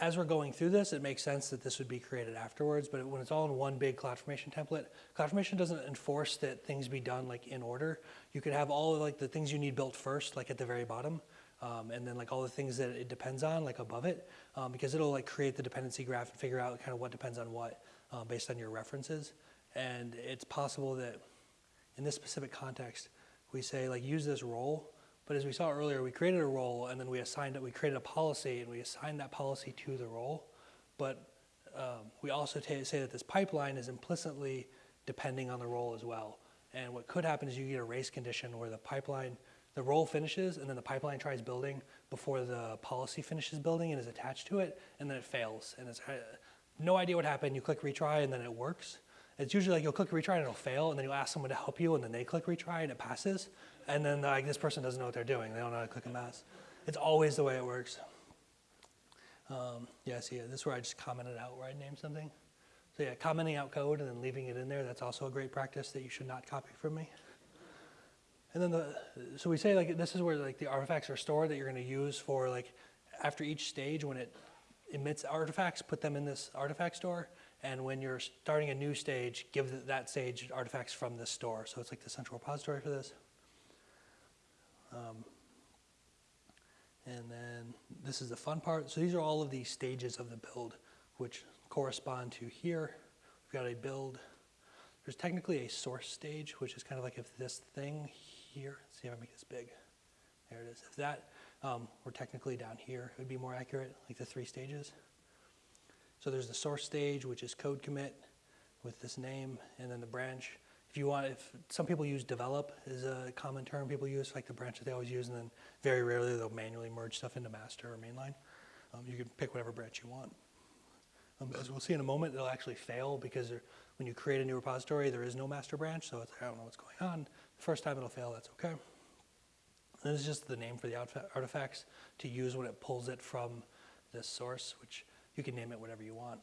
as we're going through this, it makes sense that this would be created afterwards, but when it's all in one big CloudFormation template, CloudFormation doesn't enforce that things be done like in order. You could have all of like the things you need built first, like at the very bottom, um, and then like all the things that it depends on, like above it, um, because it'll like create the dependency graph and figure out kind of what depends on what uh, based on your references. And it's possible that in this specific context, we say like use this role, but as we saw earlier, we created a role and then we assigned it, we created a policy and we assigned that policy to the role. But um, we also say that this pipeline is implicitly depending on the role as well. And what could happen is you get a race condition where the pipeline, the role finishes and then the pipeline tries building before the policy finishes building and is attached to it, and then it fails. And it's uh, no idea what happened. You click retry and then it works. It's usually like you'll click retry and it'll fail, and then you'll ask someone to help you, and then they click retry and it passes. And then like this person doesn't know what they're doing. They don't know how to click and pass. It's always the way it works. Um, yeah, see, this is where I just commented out where I named something. So yeah, commenting out code and then leaving it in there, that's also a great practice that you should not copy from me. And then the, so we say like this is where like the artifacts are stored that you're going to use for like after each stage when it emits artifacts, put them in this artifact store. And when you're starting a new stage, give that stage artifacts from this store. So it's like the central repository for this. Um, and then this is the fun part. So these are all of the stages of the build, which correspond to here. We've got a build. There's technically a source stage, which is kind of like if this thing here, let's see if I make this big. There it is. If that um, were technically down here, it would be more accurate, like the three stages. So there's the source stage, which is code commit with this name, and then the branch. If you want, if some people use develop is a common term people use, like the branch that they always use, and then very rarely they'll manually merge stuff into master or mainline. Um, you can pick whatever branch you want. Um, as we'll see in a moment, it'll actually fail because when you create a new repository, there is no master branch, so I don't know what's going on. The first time it'll fail, that's okay. This is just the name for the artifacts to use when it pulls it from this source, which you can name it whatever you want.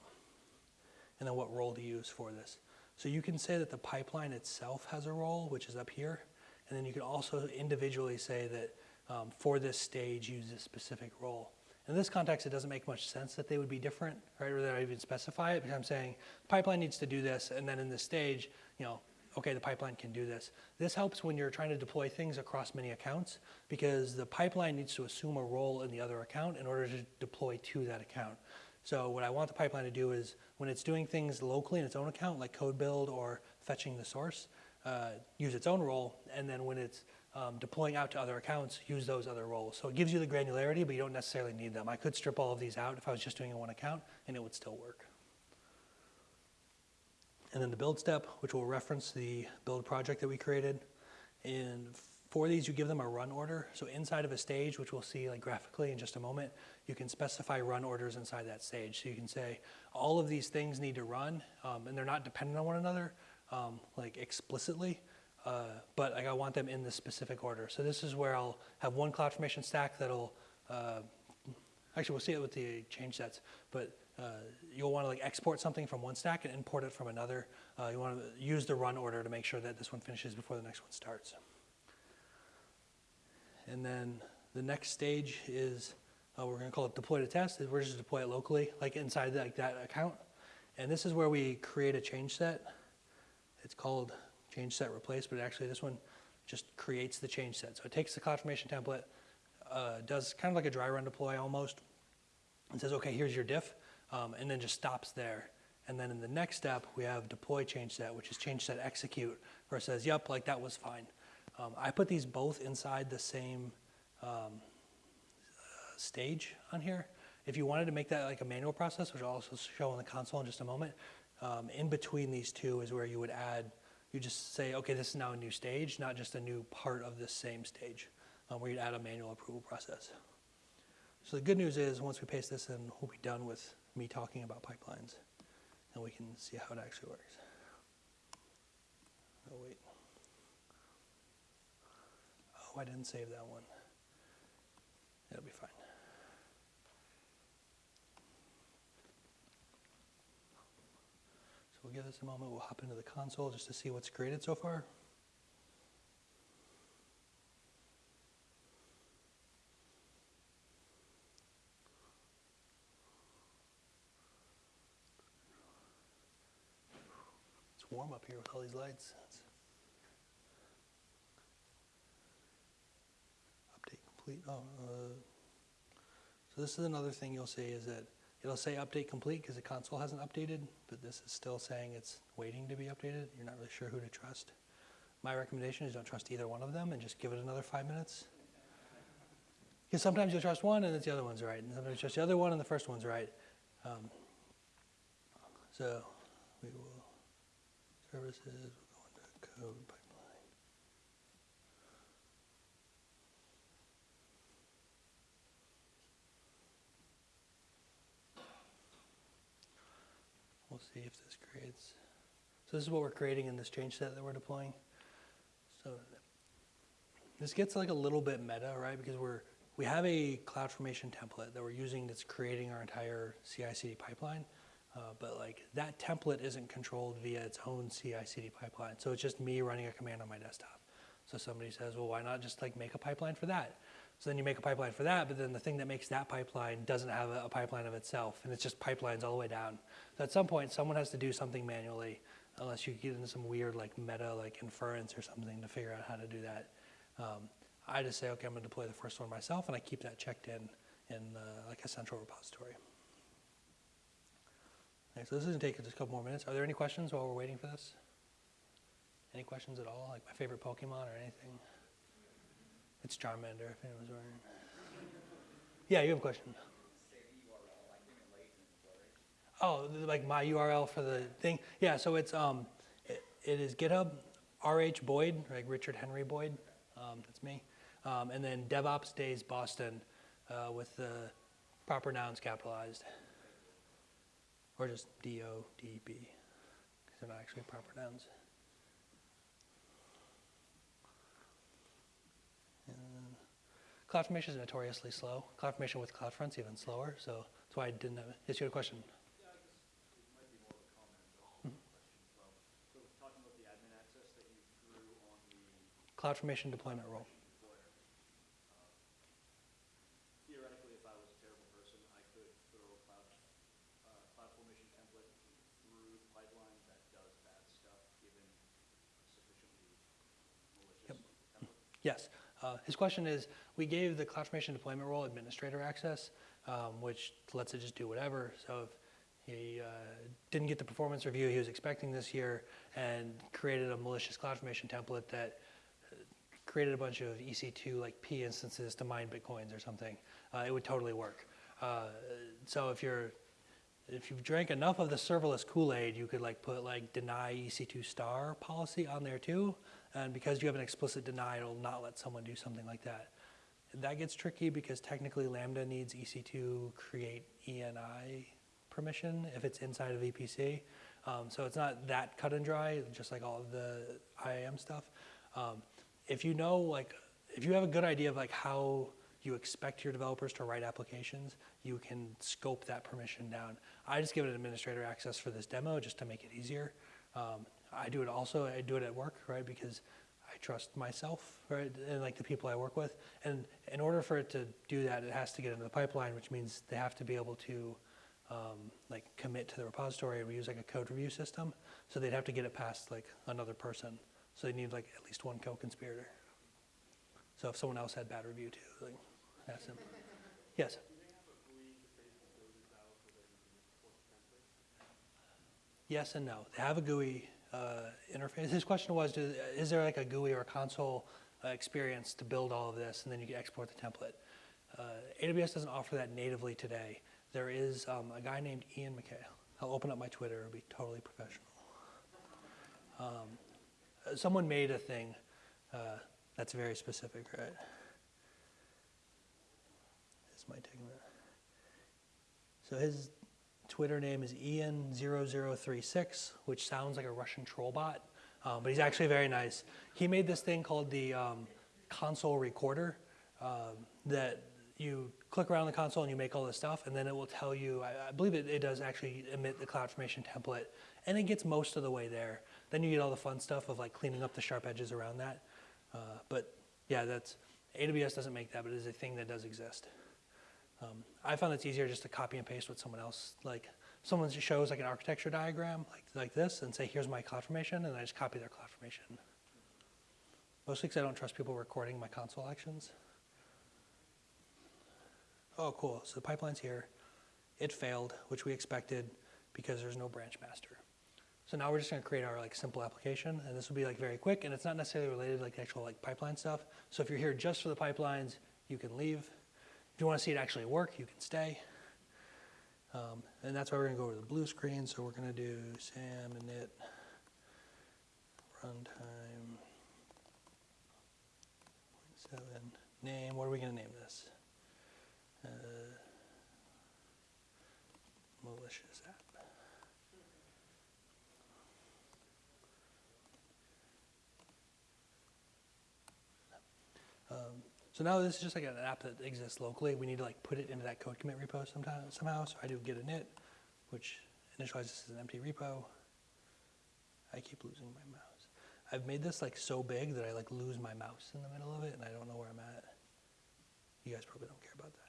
And then what role to use for this. So you can say that the pipeline itself has a role, which is up here. And then you can also individually say that um, for this stage, use this specific role. In this context, it doesn't make much sense that they would be different, right? Or that I even specify it because I'm saying pipeline needs to do this, and then in this stage, you know, okay, the pipeline can do this. This helps when you're trying to deploy things across many accounts because the pipeline needs to assume a role in the other account in order to deploy to that account. So what I want the pipeline to do is when it's doing things locally in its own account, like code build or fetching the source, uh, use its own role, and then when it's um, deploying out to other accounts, use those other roles. So it gives you the granularity, but you don't necessarily need them. I could strip all of these out if I was just doing it in one account, and it would still work. And then the build step, which will reference the build project that we created. And for these, you give them a run order. So inside of a stage, which we'll see like graphically in just a moment, you can specify run orders inside that stage. So you can say all of these things need to run, um, and they're not dependent on one another, um, like explicitly. Uh, but like I want them in this specific order. So this is where I'll have one CloudFormation stack that'll, uh, actually we'll see it with the change sets, but uh, you'll want to like export something from one stack and import it from another. Uh, you want to use the run order to make sure that this one finishes before the next one starts. And then the next stage is, uh, we're going to call it deploy to test. We're just deploy it locally, like inside like that account. And this is where we create a change set. it's called change set replace, but actually this one just creates the change set. So it takes the CloudFormation template, uh, does kind of like a dry run deploy almost, and says, okay, here's your diff, um, and then just stops there. And then in the next step, we have deploy change set, which is change set execute, where it says, yep, like that was fine. Um, I put these both inside the same um, stage on here. If you wanted to make that like a manual process, which I'll also show on the console in just a moment, um, in between these two is where you would add, you just say, okay, this is now a new stage, not just a new part of this same stage, um, where you'd add a manual approval process. So the good news is, once we paste this in, we'll be done with me talking about pipelines, and we can see how it actually works. Oh, wait. Oh, I didn't save that one. It'll be fine. So we'll give this a moment. We'll hop into the console just to see what's created so far. It's warm up here with all these lights. It's- Update complete. Oh, uh, so this is another thing you'll see is that it'll say update complete because the console hasn't updated, but this is still saying it's waiting to be updated. You're not really sure who to trust. My recommendation is don't trust either one of them and just give it another five minutes. Because sometimes you'll trust one and the other one's right, and sometimes you trust the other one and the first one's right. Um, so we will services, we'll go into code see if this creates. So this is what we're creating in this change set that we're deploying. So this gets like a little bit meta, right? Because we're we have a CloudFormation template that we're using that's creating our entire CI/CD pipeline. Uh, but like that template isn't controlled via its own CI/CD pipeline. So it's just me running a command on my desktop. So somebody says, well, why not just like make a pipeline for that? So then you make a pipeline for that, but then the thing that makes that pipeline doesn't have a, a pipeline of itself, and it's just pipelines all the way down. So at some point, someone has to do something manually, unless you get into some weird like meta like inference or something to figure out how to do that. Um, I just say, okay, I'm going to deploy the first one myself, and I keep that checked in in uh, like a central repository. Okay, so this is to take just a couple more minutes. Are there any questions while we're waiting for this? Any questions at all? Like my favorite Pokemon or anything? It's Charmander, if anyone's wondering. Yeah, you have a question. Oh, like my URL for the thing? Yeah, so it's, um, it, it is GitHub, RH Boyd, like Richard Henry Boyd, um, that's me. Um, and then DevOps Days Boston, uh, with the proper nouns capitalized. Or just D-O-D-B, because they're not actually proper nouns. CloudFormation is notoriously slow. CloudFormation with CloudFront's even slower, so that's why I didn't have, yes, you had a question? Yeah, I guess it might be more of a comment than a question as well. So talking about the admin access that you drew on the CloudFormation deployment role. deployer. Theoretically, if I was a terrible person, I could throw a cloud, uh, CloudFormation template through the pipeline that does bad stuff, given sufficiently malicious template. Yes. Uh, His question is, we gave the CloudFormation deployment role administrator access, um, which lets it just do whatever. So if he uh, didn't get the performance review he was expecting this year and created a malicious CloudFormation template that uh, created a bunch of EC2 like P instances to mine Bitcoins or something, uh, it would totally work. Uh, So if you're if you've drank enough of the serverless Kool-Aid, you could like put like deny EC2 star policy on there too. And because you have an explicit deny, it'll not let someone do something like that. That gets tricky because technically Lambda needs EC2 create ENI permission if it's inside of VPC. Um, so it's not that cut and dry, just like all of the IAM stuff. Um, if you know, like, if you have a good idea of like how you expect your developers to write applications, you can scope that permission down. I just give it administrator access for this demo just to make it easier. Um, I do it also, I do it at work, right, because I trust myself, right, and like the people I work with. And in order for it to do that, it has to get into the pipeline, which means they have to be able to um, like commit to the repository, we use like a code review system. So they'd have to get it past like another person. So they need like at least one co-conspirator. So if someone else had bad review too, like ask them. Yes. Yes and no. They have a GUI interface. His question was, do, is there like a GUI or a console uh, experience to build all of this, and then you can export the template? Uh, AWS doesn't offer that natively today. There is um, a guy named Ian McKay. I'll open up my Twitter. It'll be totally professional. Um, uh, someone made a thing uh, that's very specific, right? This might take a minute. So his Twitter name is iann0036, which sounds like a Russian troll bot, um, but he's actually very nice. He made this thing called the um, console recorder um, that you click around the console and you make all this stuff, and then it will tell you, I, I believe it, it does actually emit the CloudFormation template, and it gets most of the way there. Then you get all the fun stuff of like cleaning up the sharp edges around that. Uh, but yeah, that's, AWS doesn't make that, but it is a thing that does exist. Um, I found it's easier just to copy and paste what someone else, like someone shows like an architecture diagram like, like this and say, here's my CloudFormation, and I just copy their CloudFormation. Mostly because I don't trust people recording my console actions. Oh, cool. So the pipeline's here. It failed, which we expected because there's no branch master. So now we're just going to create our like simple application, and this will be like very quick, and it's not necessarily related to like actual like pipeline stuff. So if you're here just for the pipelines, you can leave. If you want to see it actually work, you can stay. Um, and that's why we're going to go over the blue screen. So we're going to do sam init runtime seven name. What are we going to name this? Uh, malicious app. Um, so now this is just like an app that exists locally. We need to like put it into that code commit repo sometime, somehow. So I do git init, which initializes an empty repo. I keep losing my mouse. I've made this like so big that I like lose my mouse in the middle of it and I don't know where I'm at. You guys probably don't care about that.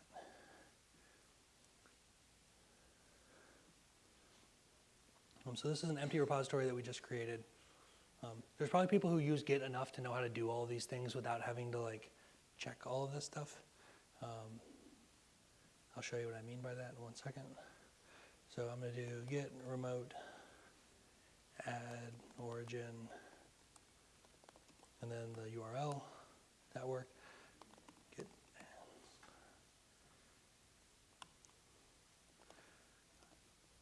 Um, so this is an empty repository that we just created. Um, there's probably people who use Git enough to know how to do all these things without having to like check all of this stuff. Um, I'll show you what I mean by that in one second. So I'm going to do git remote add origin and then the URL. That work. Git.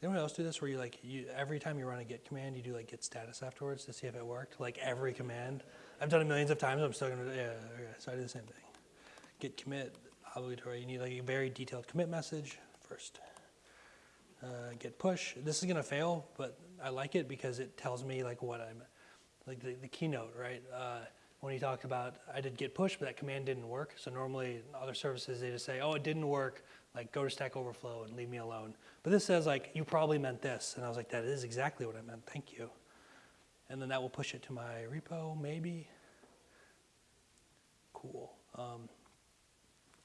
Anyone else do this where you like you every time you run a git command you do like git status afterwards to see if it worked? Like every command. I've done it millions of times. I'm still gonna yeah. Okay, so I do the same thing. Git commit obligatory. You need like a very detailed commit message first. Uh, git push. This is gonna fail, but I like it because it tells me like what I'm, like the, the keynote, right? Uh, when he talked about I did git push, but that command didn't work. So normally other services they just say, oh, it didn't work. Like go to Stack Overflow and leave me alone. But this says like you probably meant this, and I was like, that is exactly what I meant. Thank you. And then that will push it to my repo, maybe. Cool. Um,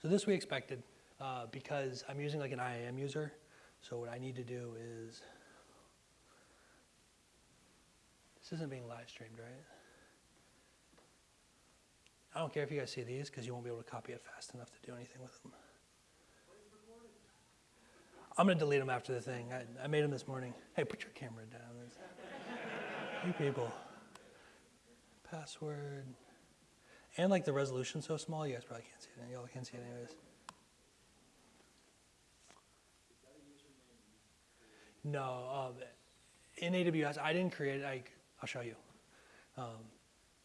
so this we expected uh, because I'm using like an IAM user. So what I need to do is, this isn't being live streamed, right? I don't care if you guys see these because you won't be able to copy it fast enough to do anything with them. I'm going to delete them after the thing. I, I made them this morning. Hey, put your camera down. You people. Password. And like the resolution's so small, you guys probably can't see it. Y'all can't see it anyways. No, um, in AWS, I didn't create it. I, I'll show you. Um,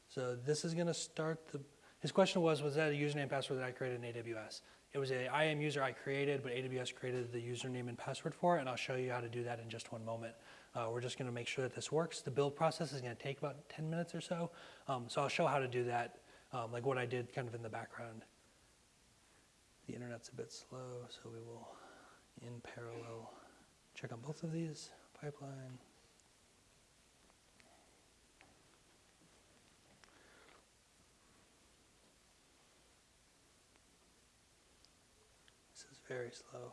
so this is going to start the. His question was, was that a username password that I created in AWS? It was a IAM user I created, but AWS created the username and password for it, and I'll show you how to do that in just one moment. Uh, we're just going to make sure that this works. The build process is going to take about 10 minutes or so, um, so I'll show how to do that, um, like what I did kind of in the background. The internet's a bit slow, so we will, in parallel, check on both of these, pipeline. This is very slow.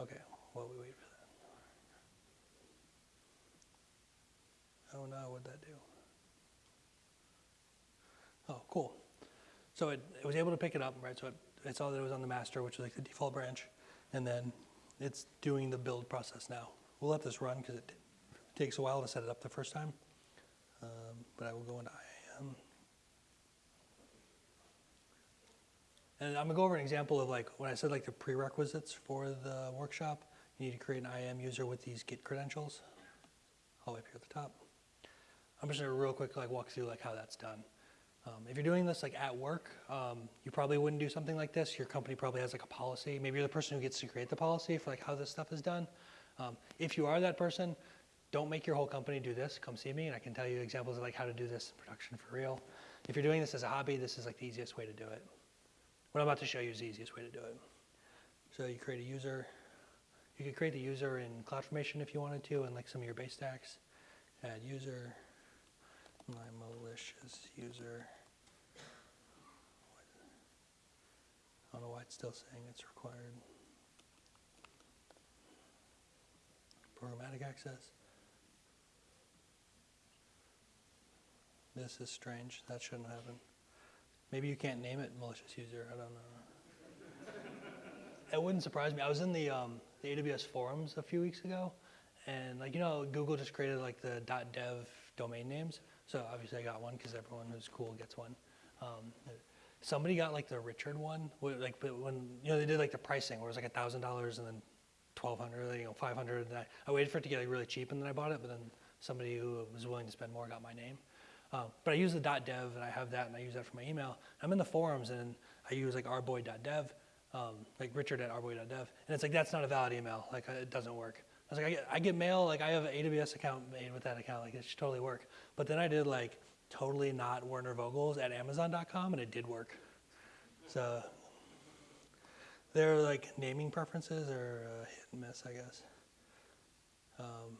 Okay, while we wait for that. Oh no, what'd that do? Oh, cool. So it, it was able to pick it up, right? So it, it saw that it was on the master, which is like the default branch, and then it's doing the build process now. We'll let this run because it takes a while to set it up the first time. Um, but I will go into IAM. And I'm gonna go over an example of like when I said like the prerequisites for the workshop. You need to create an IAM user with these Git credentials. All the way up here at the top. I'm just gonna real quick like walk through like how that's done. Um, if you're doing this like at work, um, you probably wouldn't do something like this. Your company probably has like a policy. Maybe you're the person who gets to create the policy for like how this stuff is done. Um, if you are that person, don't make your whole company do this. Come see me, and I can tell you examples of like how to do this in production for real. If you're doing this as a hobby, this is like the easiest way to do it. What I'm about to show you is the easiest way to do it. So you create a user. You could create the user in CloudFormation if you wanted to, and like some of your base stacks. Add user, my malicious user. I don't know why it's still saying it's required. Programmatic access. This is strange. That shouldn't happen. Maybe you can't name it malicious user. I don't know. it wouldn't surprise me. I was in the um, the AWS forums a few weeks ago, and like you know, Google just created like the .dev domain names. So obviously I got one because everyone who's cool gets one. Um, somebody got like the Richard one, like but when you know they did like the pricing where it was like a thousand dollars and then twelve hundred, you know, five hundred. I, I waited for it to get like really cheap and then I bought it. But then somebody who was willing to spend more got my name. Um, but I use the .dev and I have that and I use that for my email. I'm in the forums and I use like rboy.dev, um, like richard at rboy.dev, and it's like that's not a valid email. Like it doesn't work. I was like, I get, I get mail. Like I have an AWS account made with that account. Like it should totally work. But then I did like totally not Werner Vogels at Amazon.com and it did work. So their like naming preferences are uh, hit and miss, I guess. Um,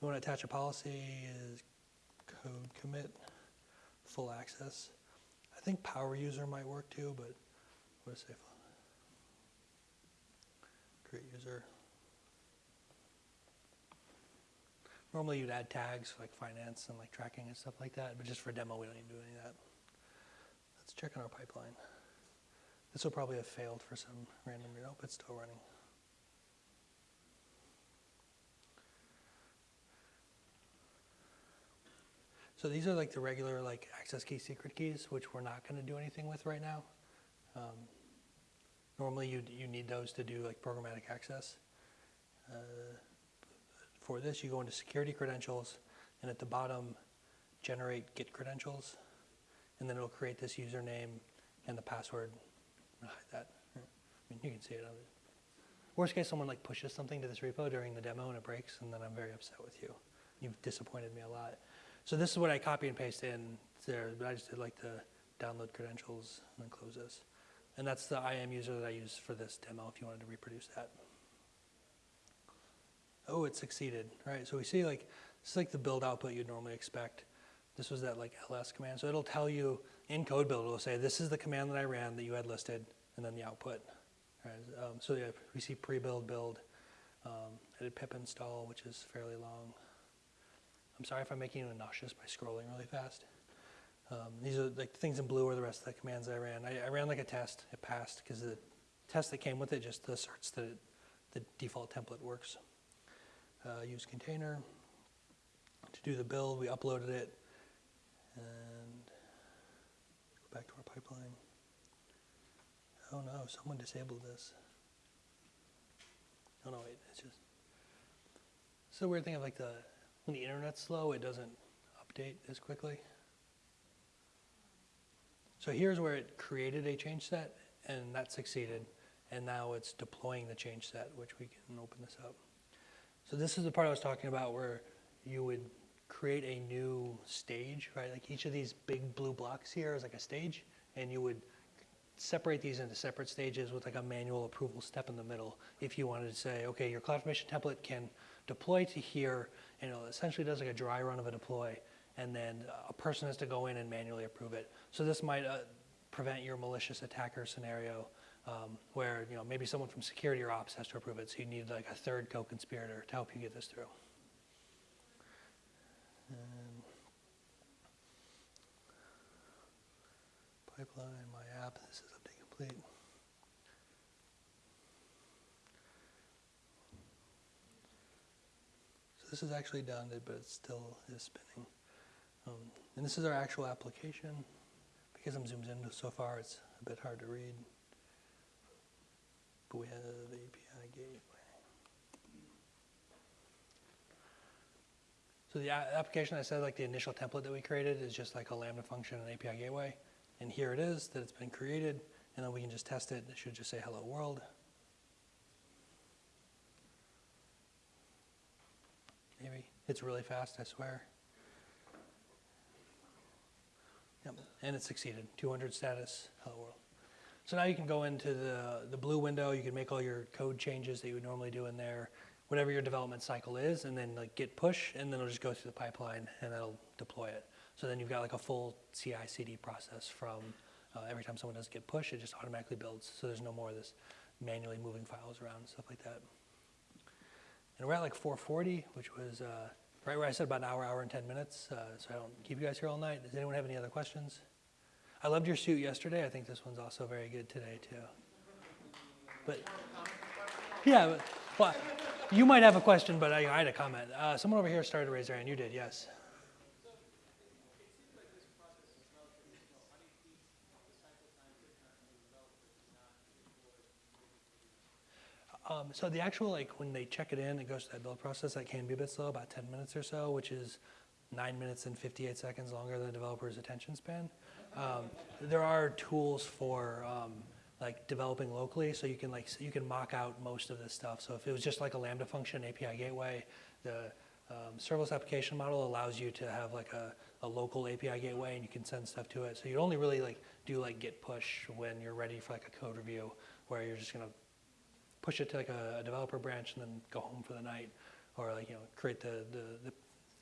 we want to attach a policy is code commit full access. I think power user might work too, but what it say? Create user. Normally you'd add tags like finance and like tracking and stuff like that, but just for demo we don't need to do any of that. Let's check on our pipeline. This will probably have failed for some random reason. Nope, it's still running. So these are like the regular like access key secret keys, which we're not going to do anything with right now. Um, normally you you need those to do like programmatic access. Uh, for this, you go into security credentials, and at the bottom, generate Git credentials, and then it'll create this username and the password. I'll hide that. I mean, you can see it. Worst case, someone like pushes something to this repo during the demo and it breaks, and then I'm very upset with you. You've disappointed me a lot. So this is what I copy and paste in there, but I just did like the download credentials and then close this. And that's the IAM user that I use for this demo if you wanted to reproduce that. Oh, it succeeded, right? So we see like, this is like the build output you'd normally expect. This was that like ls command. So it'll tell you in code build, it'll say, this is the command that I ran that you had listed, and then the output. Right? Um, so yeah, we see pre-build, build, um, edit pip install, which is fairly long. I'm sorry if I'm making you nauseous by scrolling really fast. Um, these are like things in blue are the rest of the commands I ran. I, I ran like a test. It passed because the test that came with it just asserts that it, the default template works. Uh, use container. To do the build, we uploaded it. And go back to our pipeline. Oh no, someone disabled this. Oh no, wait, it's just. It's the weird thing of like the, when the internet's slow, it doesn't update as quickly. So here's where it created a change set, and that succeeded. And now it's deploying the change set, which we can open this up. So this is the part I was talking about where you would create a new stage, right? Like each of these big blue blocks here is like a stage, and you would separate these into separate stages with like a manual approval step in the middle. If you wanted to say, okay, your CloudFormation template can deploy to here, and it essentially does like a dry run of a deploy, and then a person has to go in and manually approve it. So this might uh, prevent your malicious attacker scenario um, where you know maybe someone from security or ops has to approve it, so you need like a third co-conspirator to help you get this through. And pipeline, my app, this is update complete. So this is actually done, but it still is spinning. Um, and this is our actual application. Because I'm zoomed in so far, it's a bit hard to read. Have API gateway. So the application, I said, like the initial template that we created is just like a Lambda function and API gateway. And here it is, that it's been created, and then we can just test it. It should just say hello world. Maybe. It's really fast, I swear. Yep, and it succeeded. 200 status, hello world. So now you can go into the, the blue window, you can make all your code changes that you would normally do in there, whatever your development cycle is, and then like git push, and then it'll just go through the pipeline and that'll deploy it. So then you've got like a full CI CD process from uh, every time someone does git push, it just automatically builds. So there's no more of this manually moving files around and stuff like that. And we're at like 440, which was uh, right where I said about an hour, hour and 10 minutes, uh, so I don't keep you guys here all night. Does anyone have any other questions? I loved your suit yesterday. I think this one's also very good today, too. But, yeah, but, well, you might have a question, but I, I had a comment. Uh, someone over here started to raise their hand. You did, yes. Um, so the actual, like, when they check it in, it goes to that build process, that can be a bit slow, about 10 minutes or so, which is nine minutes and 58 seconds longer than the developer's attention span. Um, there are tools for, um, like, developing locally, so you can, like, you can mock out most of this stuff. So if it was just like a Lambda function API gateway, the um, serverless application model allows you to have, like, a, a local API gateway, and you can send stuff to it. So you only really, like, do, like, git push when you're ready for, like, a code review, where you're just gonna push it to like a, a developer branch and then go home for the night, or like you know create the, the, the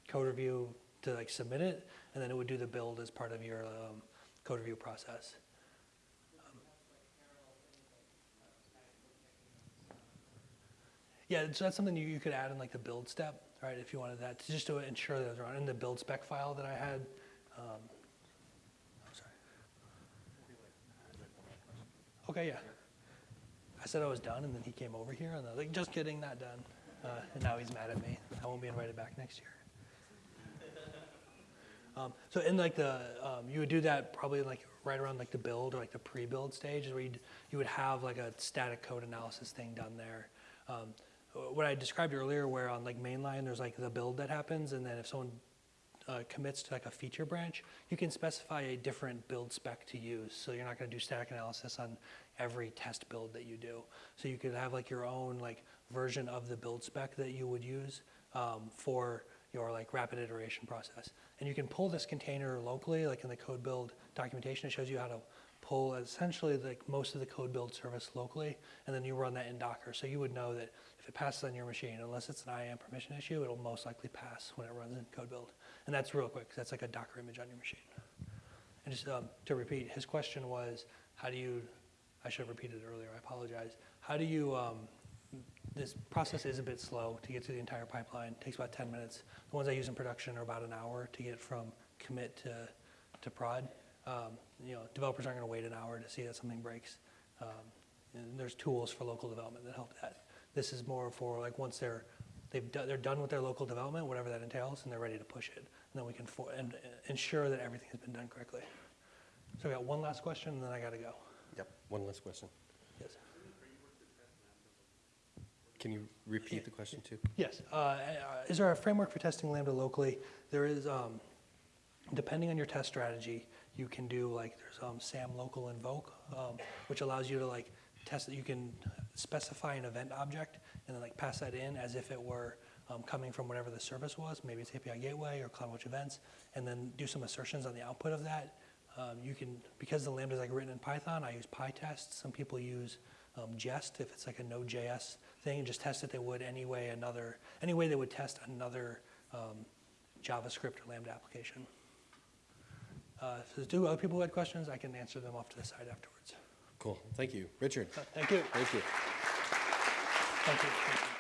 code review to like submit it, and then it would do the build as part of your um, code review process. Um, Yeah, so that's something you, you could add in like the build step, right? If you wanted that, to just to ensure that it's run in the build spec file that I had. Um, sorry. Okay, yeah. I said I was done, and then he came over here, and I was like, just kidding, not done. Uh, and now he's mad at me. I won't be invited back next year. Um, so in like the, um, you would do that probably like right around like the build or like the pre-build stage, where you'd, you would have like a static code analysis thing done there. Um, what I described earlier, where on like mainline, there's like the build that happens, and then if someone uh, commits to like a feature branch, you can specify a different build spec to use. So you're not going to do static analysis on every test build that you do. So you could have like your own like version of the build spec that you would use um, for your like rapid iteration process. And you can pull this container locally, like in the code build documentation, it shows you how to pull essentially like most of the code build service locally, and then you run that in Docker. So you would know that if it passes on your machine, unless it's an IAM permission issue, it'll most likely pass when it runs in code build. And that's real quick, that's like a Docker image on your machine. And just um, to repeat, his question was, how do you, I should have repeated it earlier, I apologize. How do you, um, this process is a bit slow to get through the entire pipeline, It takes about 10 minutes. The ones I use in production are about an hour to get from commit to, to prod. Um, you know, developers aren't going to wait an hour to see that something breaks. Um, and there's tools for local development that help that. This is more for like once they're they've do, they're done with their local development, whatever that entails, and they're ready to push it. And then we can for, and, uh, ensure that everything has been done correctly. So we got one last question, and then I got to go. Yep, one last question. Yes. Can you repeat the question too? Yes. Uh, uh, Is there a framework for testing Lambda locally? There is, um, depending on your test strategy, you can do like, there's um, SAM local invoke, um, which allows you to like test that you can specify an event object and then like pass that in as if it were um, coming from whatever the service was, maybe it's API gateway or CloudWatch events, and then do some assertions on the output of that. Um, you can, because the Lambda is like written in Python, I use PyTest. Some people use um, Jest if it's like a Node.js thing, and just test it they would anyway another, any way they would test another um, JavaScript or Lambda application. Uh, if there's two other people who had questions, I can answer them off to the side afterwards. Cool, thank you. Richard? Uh, Thank you. Thank you. Thank you. Thank you.